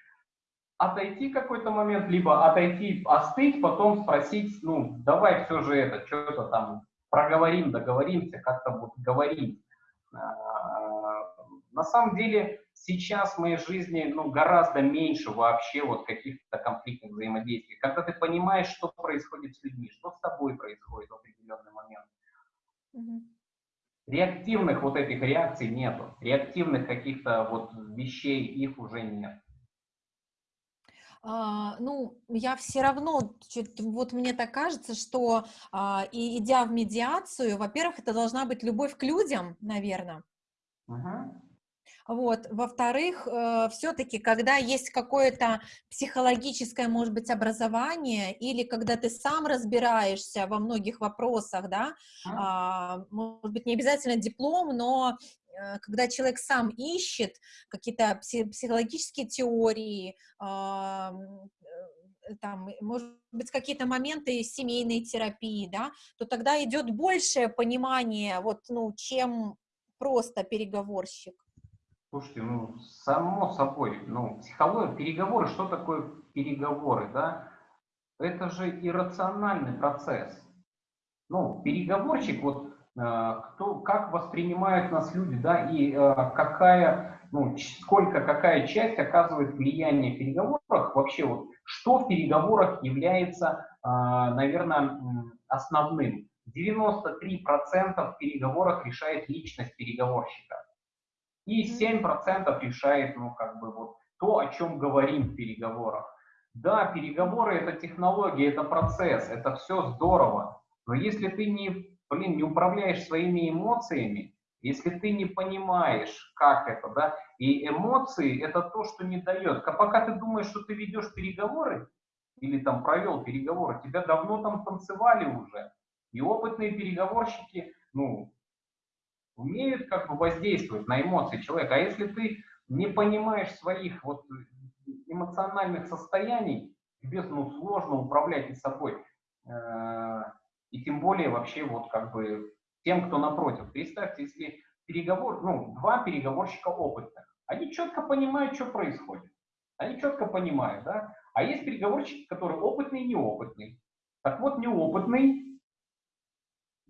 отойти какой-то момент, либо отойти, остыть, потом спросить, ну, давай все же это, что-то там проговорим, договоримся, как-то вот говорим. На самом деле сейчас в моей жизни ну, гораздо меньше вообще вот каких-то конфликтных взаимодействий. Когда ты понимаешь, что происходит с людьми, что с тобой происходит в определенный момент. Реактивных вот этих реакций нету. Реактивных каких-то вот вещей, их уже нет.
А, ну, я все равно, вот мне так кажется, что а, и идя в медиацию, во-первых, это должна быть любовь к людям, наверное. Вот. Во-вторых, э, все-таки, когда есть какое-то психологическое, может быть, образование, или когда ты сам разбираешься во многих вопросах, да, а, может быть, не обязательно диплом, но Э, когда человек сам ищет какие-то психологические теории, э, там, может быть, какие-то моменты семейной терапии, да, то тогда идет большее понимание, вот, ну, чем просто переговорщик.
Слушайте, ну, само собой, ну, психология, переговоры, что такое переговоры, да? Это же иррациональный процесс. Ну, переговорщик, вот Э, кто, как воспринимают нас люди, да, и э, какая, ну, сколько, какая часть оказывает влияние в переговорах, вообще вот, что в переговорах является, э, наверное, основным. 93% в переговорах решает личность переговорщика. И 7% решает, ну, как бы, вот, то, о чем говорим в переговорах. Да, переговоры – это технология, это процесс, это все здорово. Но если ты не блин, не управляешь своими эмоциями, если ты не понимаешь, как это, да, и эмоции это то, что не дает. А пока ты думаешь, что ты ведешь переговоры, или там провел переговоры, тебя давно там танцевали уже. И опытные переговорщики, ну, умеют как бы воздействовать на эмоции человека. А если ты не понимаешь своих вот эмоциональных состояний, тебе ну, сложно управлять и собой. Э, и тем более вообще вот как бы тем, кто напротив. Представьте, если переговор, ну, два переговорщика опытных, они четко понимают, что происходит. Они четко понимают, да? А есть переговорщики, которые опытный и неопытный. Так вот, неопытный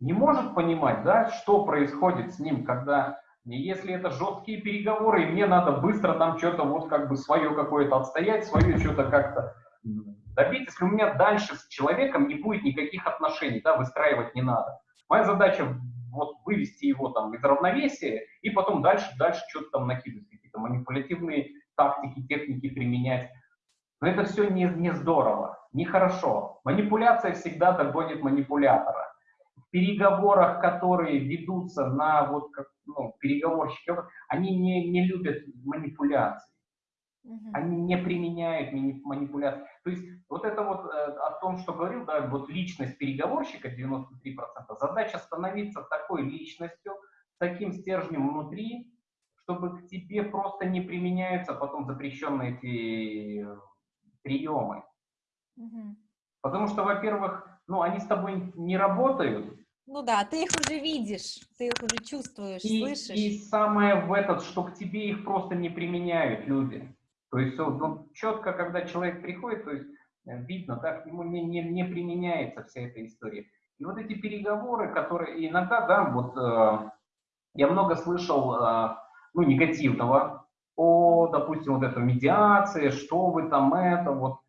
не может понимать, да, что происходит с ним, когда, если это жесткие переговоры, и мне надо быстро там что-то вот как бы свое какое-то отстоять, свое что-то как-то добить, если у меня дальше с человеком не будет никаких отношений, да, выстраивать не надо. Моя задача вот вывести его там из равновесия и потом дальше, дальше что-то там накидывать, какие-то манипулятивные тактики, техники применять. Но это все не, не здорово, нехорошо. Манипуляция всегда догонит манипулятора. Переговорах, которые ведутся на вот как, ну, переговорщики, они не, не любят манипуляции. Они не применяют манипуляции. То есть вот это вот э, о том, что говорил, да, вот личность переговорщика 93%, задача становиться такой личностью, таким стержнем внутри, чтобы к тебе просто не применяются потом запрещенные эти приемы. Угу. Потому что, во-первых, ну, они с тобой не работают.
Ну да, ты их уже видишь, ты их уже чувствуешь,
и,
слышишь.
И самое в этот, что к тебе их просто не применяют люди. То есть ну, четко, когда человек приходит, то есть э, видно, так ему не, не, не применяется вся эта история. И вот эти переговоры, которые иногда, да, вот э, я много слышал, э, ну, негативного о, допустим, вот это медиация, что вы там это, вот,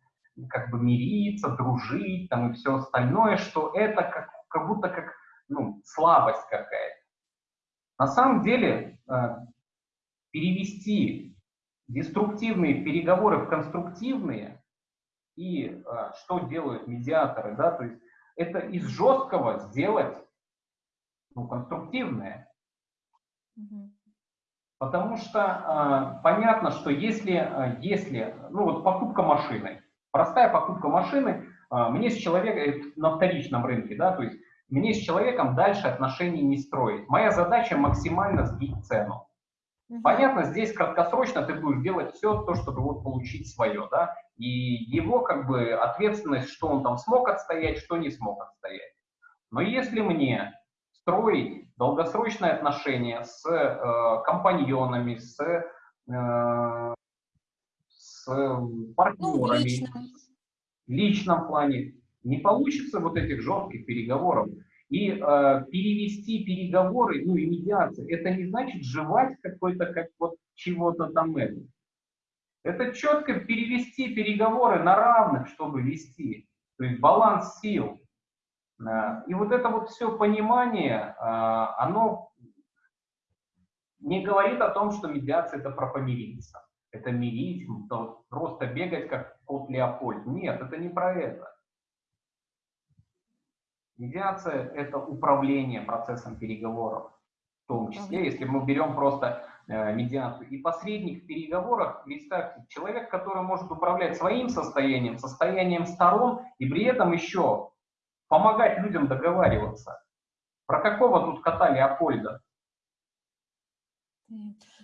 как бы мириться, дружить, там, и все остальное, что это как, как будто как, ну, слабость какая-то. На самом деле, э, перевести деструктивные переговоры в конструктивные, и а, что делают медиаторы, да, то есть это из жесткого сделать ну, конструктивное. Потому что а, понятно, что если, а, если, ну вот покупка машины, простая покупка машины, а, мне с человеком, э, на вторичном рынке, да, то есть мне с человеком дальше отношений не строить. Моя задача максимально сбить цену. Понятно, здесь краткосрочно ты будешь делать все то, чтобы вот получить свое, да, и его как бы ответственность, что он там смог отстоять, что не смог отстоять. Но если мне строить долгосрочные отношения с э, компаньонами, с, э, с партнерами, ну, в личном. личном плане, не получится вот этих жестких переговоров. И э, перевести переговоры, ну и медиацию, это не значит жевать какой-то, как вот чего-то там это. Это четко перевести переговоры на равных, чтобы вести. То есть баланс сил. Э, и вот это вот все понимание, э, оно не говорит о том, что медиация это про помириться. Это мирить, просто бегать как кот Леопольд. Нет, это не про это. Медиация – это управление процессом переговоров, в том числе, если мы берем просто э, медиацию. И посредник в переговорах, представьте, человек, который может управлять своим состоянием, состоянием сторон, и при этом еще помогать людям договариваться. Про какого тут кота Леопольда?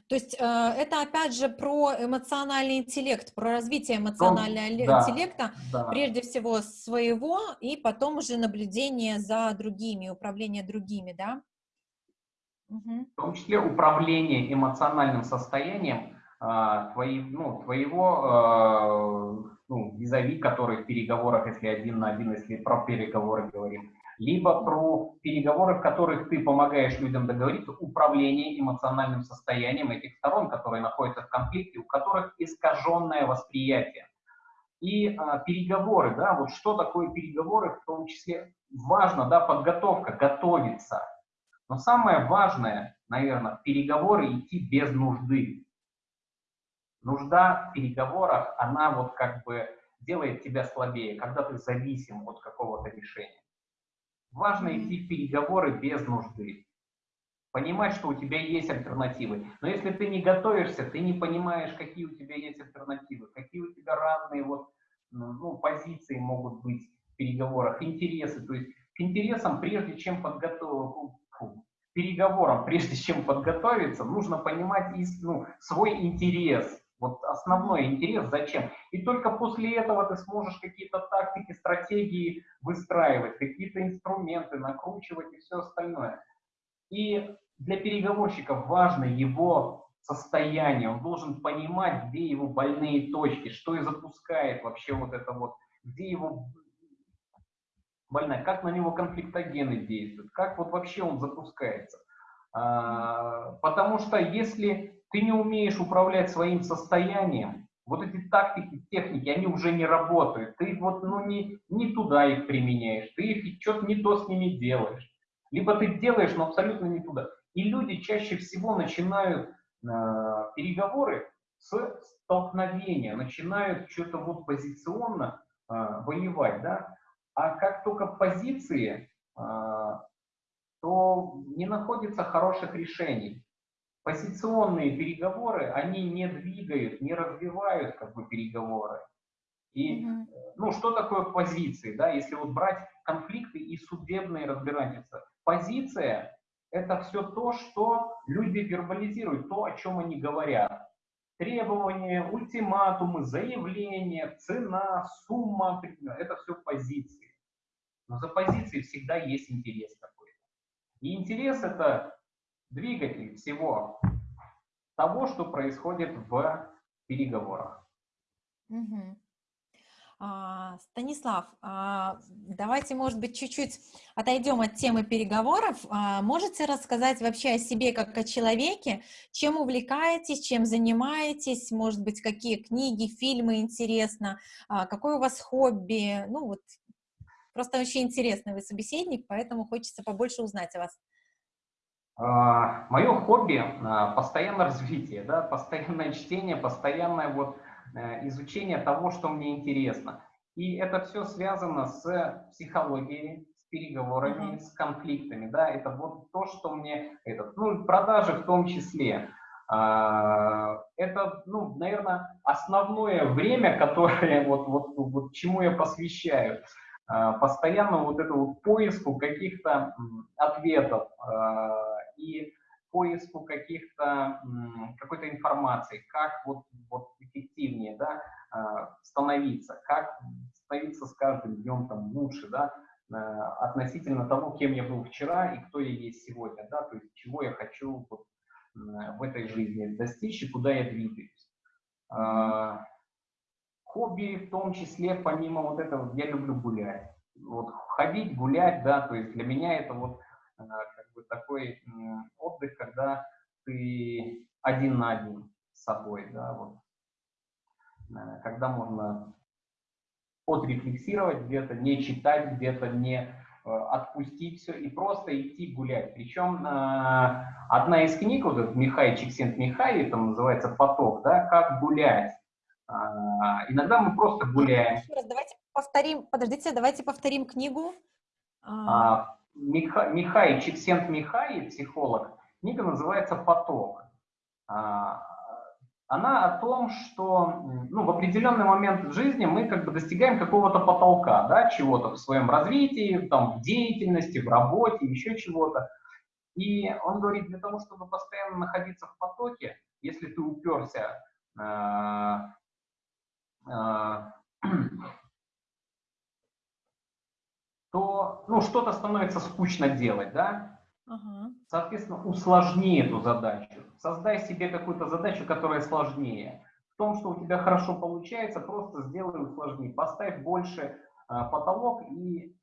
То есть э, это опять же про эмоциональный интеллект, про развитие эмоционального да, интеллекта, да. прежде всего своего, и потом уже наблюдение за другими, управление другими, да?
Угу. В том числе управление эмоциональным состоянием э, твои, ну, твоего э, ну, визави, который в переговорах, если один на один, если про переговоры говорим, либо про переговоры, в которых ты помогаешь людям договориться, управление эмоциональным состоянием этих сторон, которые находятся в конфликте, у которых искаженное восприятие. И а, переговоры, да, вот что такое переговоры, в том числе важно, да, подготовка, готовиться. Но самое важное, наверное, переговоры идти без нужды. Нужда в переговорах, она вот как бы делает тебя слабее, когда ты зависим от какого-то решения. Важно идти в переговоры без нужды. Понимать, что у тебя есть альтернативы. Но если ты не готовишься, ты не понимаешь, какие у тебя есть альтернативы, какие у тебя разные вот, ну, ну позиции могут быть в переговорах, интересы. То есть к интересам, прежде чем подготовить, переговорам, прежде чем подготовиться, нужно понимать ну, свой интерес, вот основной интерес зачем. И только после этого ты сможешь какие-то тактики, стратегии выстраивать, какие-то инструменты накручивать и все остальное. И для переговорщика важно его состояние, он должен понимать, где его больные точки, что и запускает вообще вот это вот, где его больная, как на него конфликтогены действуют, как вот вообще он запускается. А, потому что если ты не умеешь управлять своим состоянием, вот эти тактики, техники, они уже не работают. Ты вот ну, не, не туда их применяешь, ты их что-то не то с ними делаешь. Либо ты делаешь, но абсолютно не туда. И люди чаще всего начинают э, переговоры с столкновения, начинают что-то вот позиционно э, воевать, да. А как только позиции, э, то не находится хороших решений. Позиционные переговоры, они не двигают, не развивают как бы переговоры. И, mm -hmm. ну, что такое позиции, да, если вот брать конфликты и судебные разбирательства. Позиция – это все то, что люди вербализируют, то, о чем они говорят. Требования, ультиматумы, заявления, цена, сумма – это все позиции. Но за позицией всегда есть интерес какой-то. И интерес – это двигатель всего того, что происходит в переговорах.
Угу. А, Станислав, а, давайте, может быть, чуть-чуть отойдем от темы переговоров. А, можете рассказать вообще о себе как о человеке? Чем увлекаетесь, чем занимаетесь? Может быть, какие книги, фильмы интересно? А, какое у вас хобби? Ну вот, просто очень интересный вы собеседник, поэтому хочется побольше узнать о вас.
А, Мое хобби а, – постоянное развитие, да, постоянное чтение, постоянное вот э, изучение того, что мне интересно. И это все связано с психологией, с переговорами, mm -hmm. с конфликтами, да, это вот то, что мне, этот, ну, продажи в том числе. А, это, ну, наверное, основное время, которое вот, вот, вот чему я посвящаю. Постоянно вот это вот поиску каких-то ответов и поиску каких-то какой-то информации, как вот, вот эффективнее да, становиться, как становиться с каждым днем там лучше, да, относительно того, кем я был вчера и кто я есть сегодня, да, то есть чего я хочу вот, в этой жизни достичь и куда я двигаюсь. А, хобби в том числе, помимо вот этого, я люблю гулять. Вот ходить, гулять, да, то есть для меня это вот а, как бы такой отдых, когда ты один на один с собой, да, вот, э, когда можно отрефлексировать где-то, не читать где-то, не Э, отпустить все и просто идти гулять. Причем э, одна из книг, вот этот Михай Чиксент Михай, там называется «Поток», да, «Как гулять». А, иногда мы просто гуляем.
Еще раз, давайте повторим, подождите, давайте повторим книгу.
А, Миха, Михай Чиксент Михай, психолог, книга называется «Поток». А, она о том, что ну, в определенный момент в жизни мы как бы достигаем какого-то потолка, да, чего-то в своем развитии, там, в деятельности, в работе, еще чего-то. И он говорит, для того, чтобы постоянно находиться в потоке, если ты уперся, э, э, то ну, что-то становится скучно делать, да, Ага. Соответственно, усложни эту задачу. Создай себе какую-то задачу, которая сложнее. В том, что у тебя хорошо получается, просто сделай усложни. Поставь больше э, потолок, и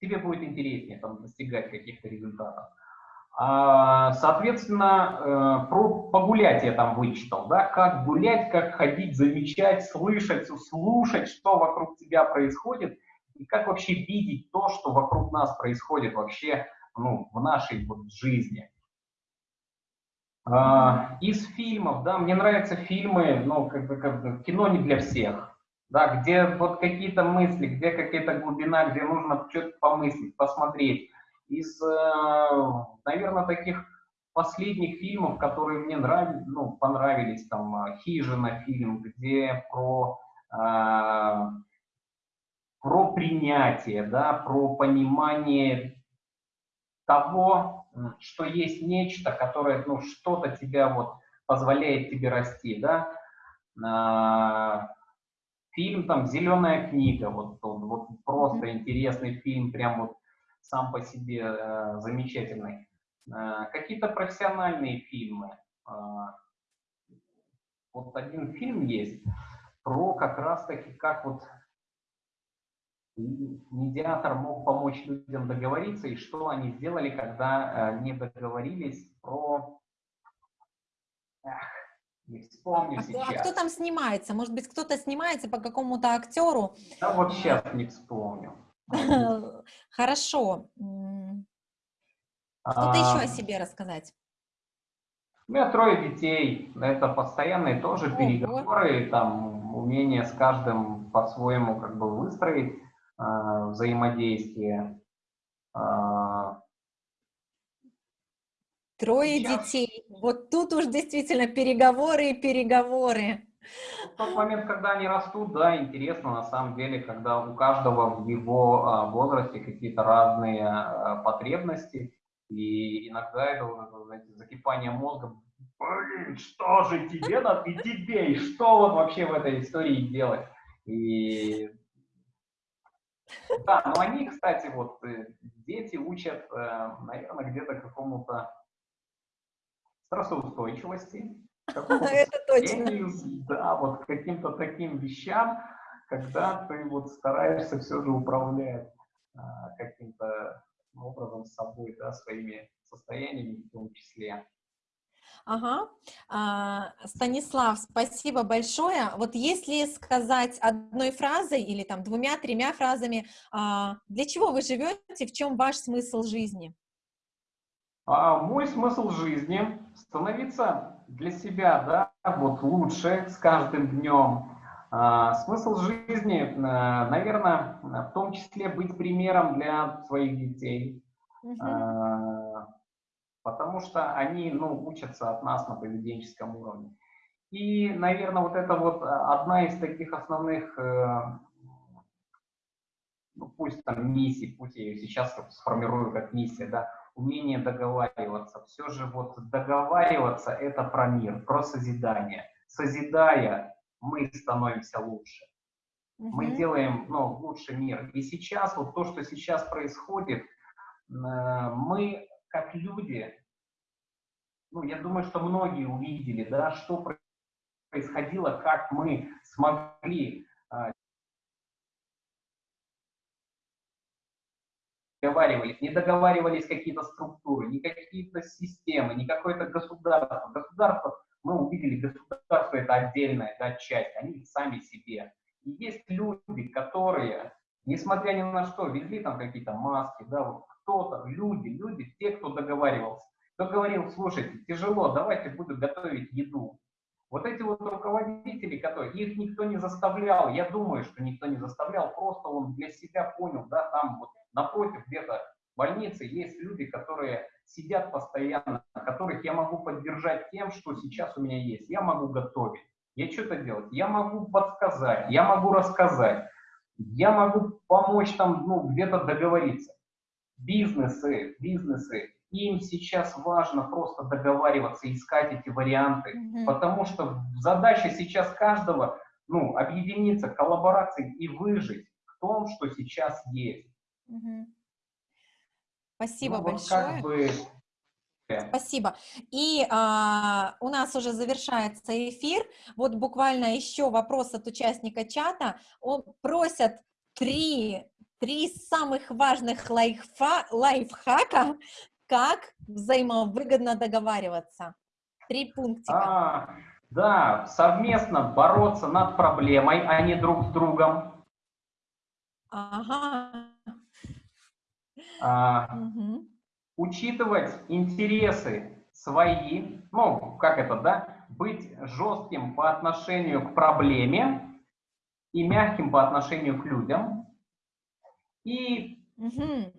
тебе будет интереснее там, достигать каких-то результатов. А, соответственно, э, про погулять я там вычитал, да, как гулять, как ходить, замечать, слышать, слушать, что вокруг тебя происходит, и как вообще видеть то, что вокруг нас происходит вообще ну, в нашей вот жизни. А, из фильмов, да, мне нравятся фильмы, ну, как бы, как бы кино не для всех, да, где вот какие-то мысли, где какая-то глубина, где нужно что-то помыслить, посмотреть. Из, э, наверное, таких последних фильмов, которые мне нравились, ну, понравились, там, «Хижина» фильм, где про, э, про принятие, да, про понимание того, что есть нечто, которое, ну, что-то тебя вот позволяет тебе расти, да. А, фильм там «Зеленая книга», вот, вот, просто интересный фильм, прям вот сам по себе э, замечательный. Э, какие-то профессиональные фильмы. Э, вот один фильм есть про как раз-таки, как вот медиатор мог помочь людям договориться, и что они сделали, когда э, не договорились про...
Эх, не вспомню а, сейчас. А кто там снимается? Может быть, кто-то снимается по какому-то актеру?
Да вот сейчас не вспомню.
Хорошо. Что-то еще о себе рассказать?
У меня трое детей. Это постоянные тоже переговоры, там умение с каждым по-своему как бы выстроить а, взаимодействие. А,
Трое Сейчас. детей. Вот тут уж действительно переговоры и переговоры.
В тот момент, когда они растут, да, интересно на самом деле, когда у каждого в его а, возрасте какие-то разные потребности, и иногда это, знаете, закипание мозга, блин, что же тебе надо, и тебе, и что вот вообще в этой истории делать? И да, но они, кстати, вот э, дети учат, э, наверное, где-то какому-то стрессоустойчивости,
Это точно.
Да, вот каким-то таким вещам, когда ты вот стараешься все же управлять а, каким-то образом собой, да, своими состояниями в том числе.
Ага. А, Станислав, спасибо большое. Вот если сказать одной фразой или там двумя-тремя фразами, а, для чего вы живете, в чем ваш смысл жизни?
А, мой смысл жизни становиться для себя, да, вот лучше с каждым днем. А, смысл жизни, э, наверное, в том числе быть примером для своих детей. Угу потому что они ну, учатся от нас на поведенческом уровне. И, наверное, вот это вот одна из таких основных, э, ну, пусть там миссий, пусть я ее сейчас сформирую как миссия, да, умение договариваться. Все же вот договариваться – это про мир, про созидание. Созидая, мы становимся лучше. Угу. Мы делаем ну, лучший мир. И сейчас, вот то, что сейчас происходит, э, мы как люди, ну, я думаю, что многие увидели, да, что происходило, как мы смогли а, договаривались, не договаривались какие-то структуры, не какие-то системы, не какое-то государство. Государство, мы увидели, государство это отдельная да, часть, они сами себе. И есть люди, которые, несмотря ни на что, везли там какие-то маски, да, вот кто-то, люди, люди, те, кто договаривался, кто говорил, слушайте, тяжело, давайте буду готовить еду. Вот эти вот руководители, которые, их никто не заставлял, я думаю, что никто не заставлял, просто он для себя понял, да, там вот напротив где-то больницы есть люди, которые сидят постоянно, которых я могу поддержать тем, что сейчас у меня есть. Я могу готовить, я что-то делать, я могу подсказать, я могу рассказать, я могу помочь там, ну, где-то договориться. Бизнесы, бизнесы, им сейчас важно просто договариваться, искать эти варианты, mm-hmm. потому что задача сейчас каждого, ну, объединиться, коллаборации и выжить в том, что сейчас есть.
Mm-hmm. Спасибо ну, большое. Вот как бы... Спасибо. И а, у нас уже завершается эфир. Вот буквально еще вопрос от участника чата. Он просят три, три самых важных лайфа, лайфхака как взаимовыгодно договариваться? Три пунктика. А,
да, совместно бороться над проблемой, а не друг с другом. Ага. А, угу. Учитывать интересы свои, ну, как это, да, быть жестким по отношению к проблеме и мягким по отношению к людям. И угу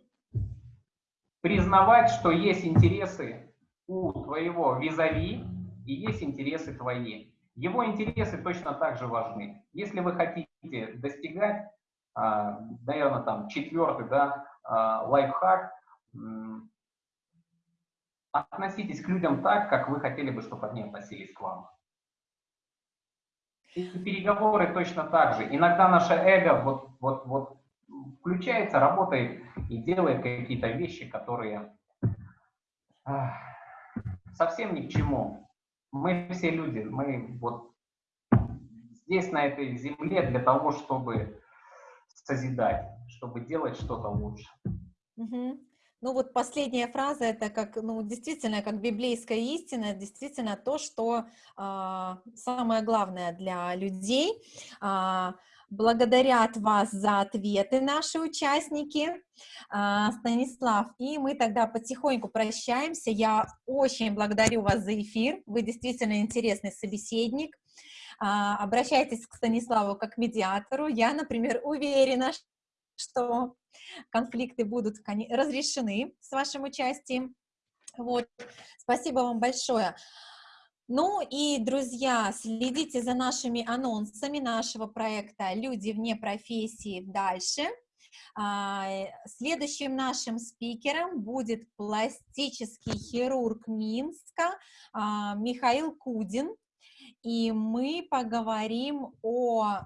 признавать, что есть интересы у твоего визави и есть интересы твои. Его интересы точно так же важны. Если вы хотите достигать, а, наверное, там четвертый да, а, лайфхак, относитесь к людям так, как вы хотели бы, чтобы они относились к вам. И переговоры точно так же. Иногда наше эго вот, вот, вот включается, работает и делает какие-то вещи, которые совсем ни к чему. Мы все люди, мы вот здесь, на этой земле, для того, чтобы созидать, чтобы делать что-то лучше.
Ну вот последняя фраза, это как, ну действительно, как библейская истина, действительно то, что э, самое главное для людей. Э, благодарят вас за ответы наши участники, а, Станислав, и мы тогда потихоньку прощаемся. Я очень благодарю вас за эфир, вы действительно интересный собеседник. А, обращайтесь к Станиславу как медиатору. Я, например, уверена, что конфликты будут разрешены с вашим участием. Вот. Спасибо вам большое. Ну и, друзья, следите за нашими анонсами нашего проекта «Люди вне профессии дальше». А, следующим нашим спикером будет пластический хирург Минска а, Михаил Кудин, и мы поговорим о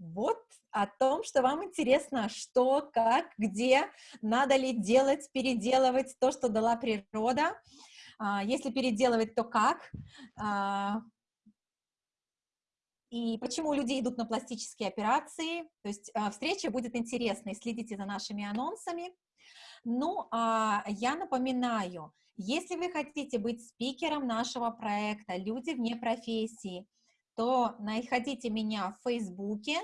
вот о том, что вам интересно, что, как, где, надо ли делать, переделывать то, что дала природа. А, если переделывать, то как? А, и почему люди идут на пластические операции. То есть а, встреча будет интересной, следите за нашими анонсами. Ну, а я напоминаю, если вы хотите быть спикером нашего проекта «Люди вне профессии», то находите меня в Фейсбуке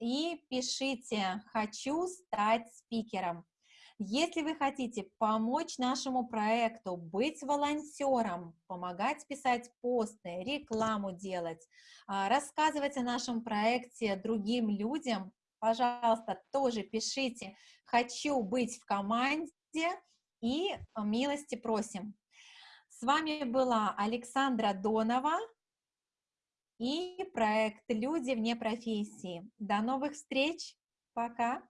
и пишите «Хочу стать спикером». Если вы хотите помочь нашему проекту, быть волонтером, помогать писать посты, рекламу делать, а, рассказывать о нашем проекте другим людям, пожалуйста, тоже пишите «хочу быть в команде», и милости просим. С вами была Александра Донова и проект «Люди вне профессии». До новых встреч. Пока.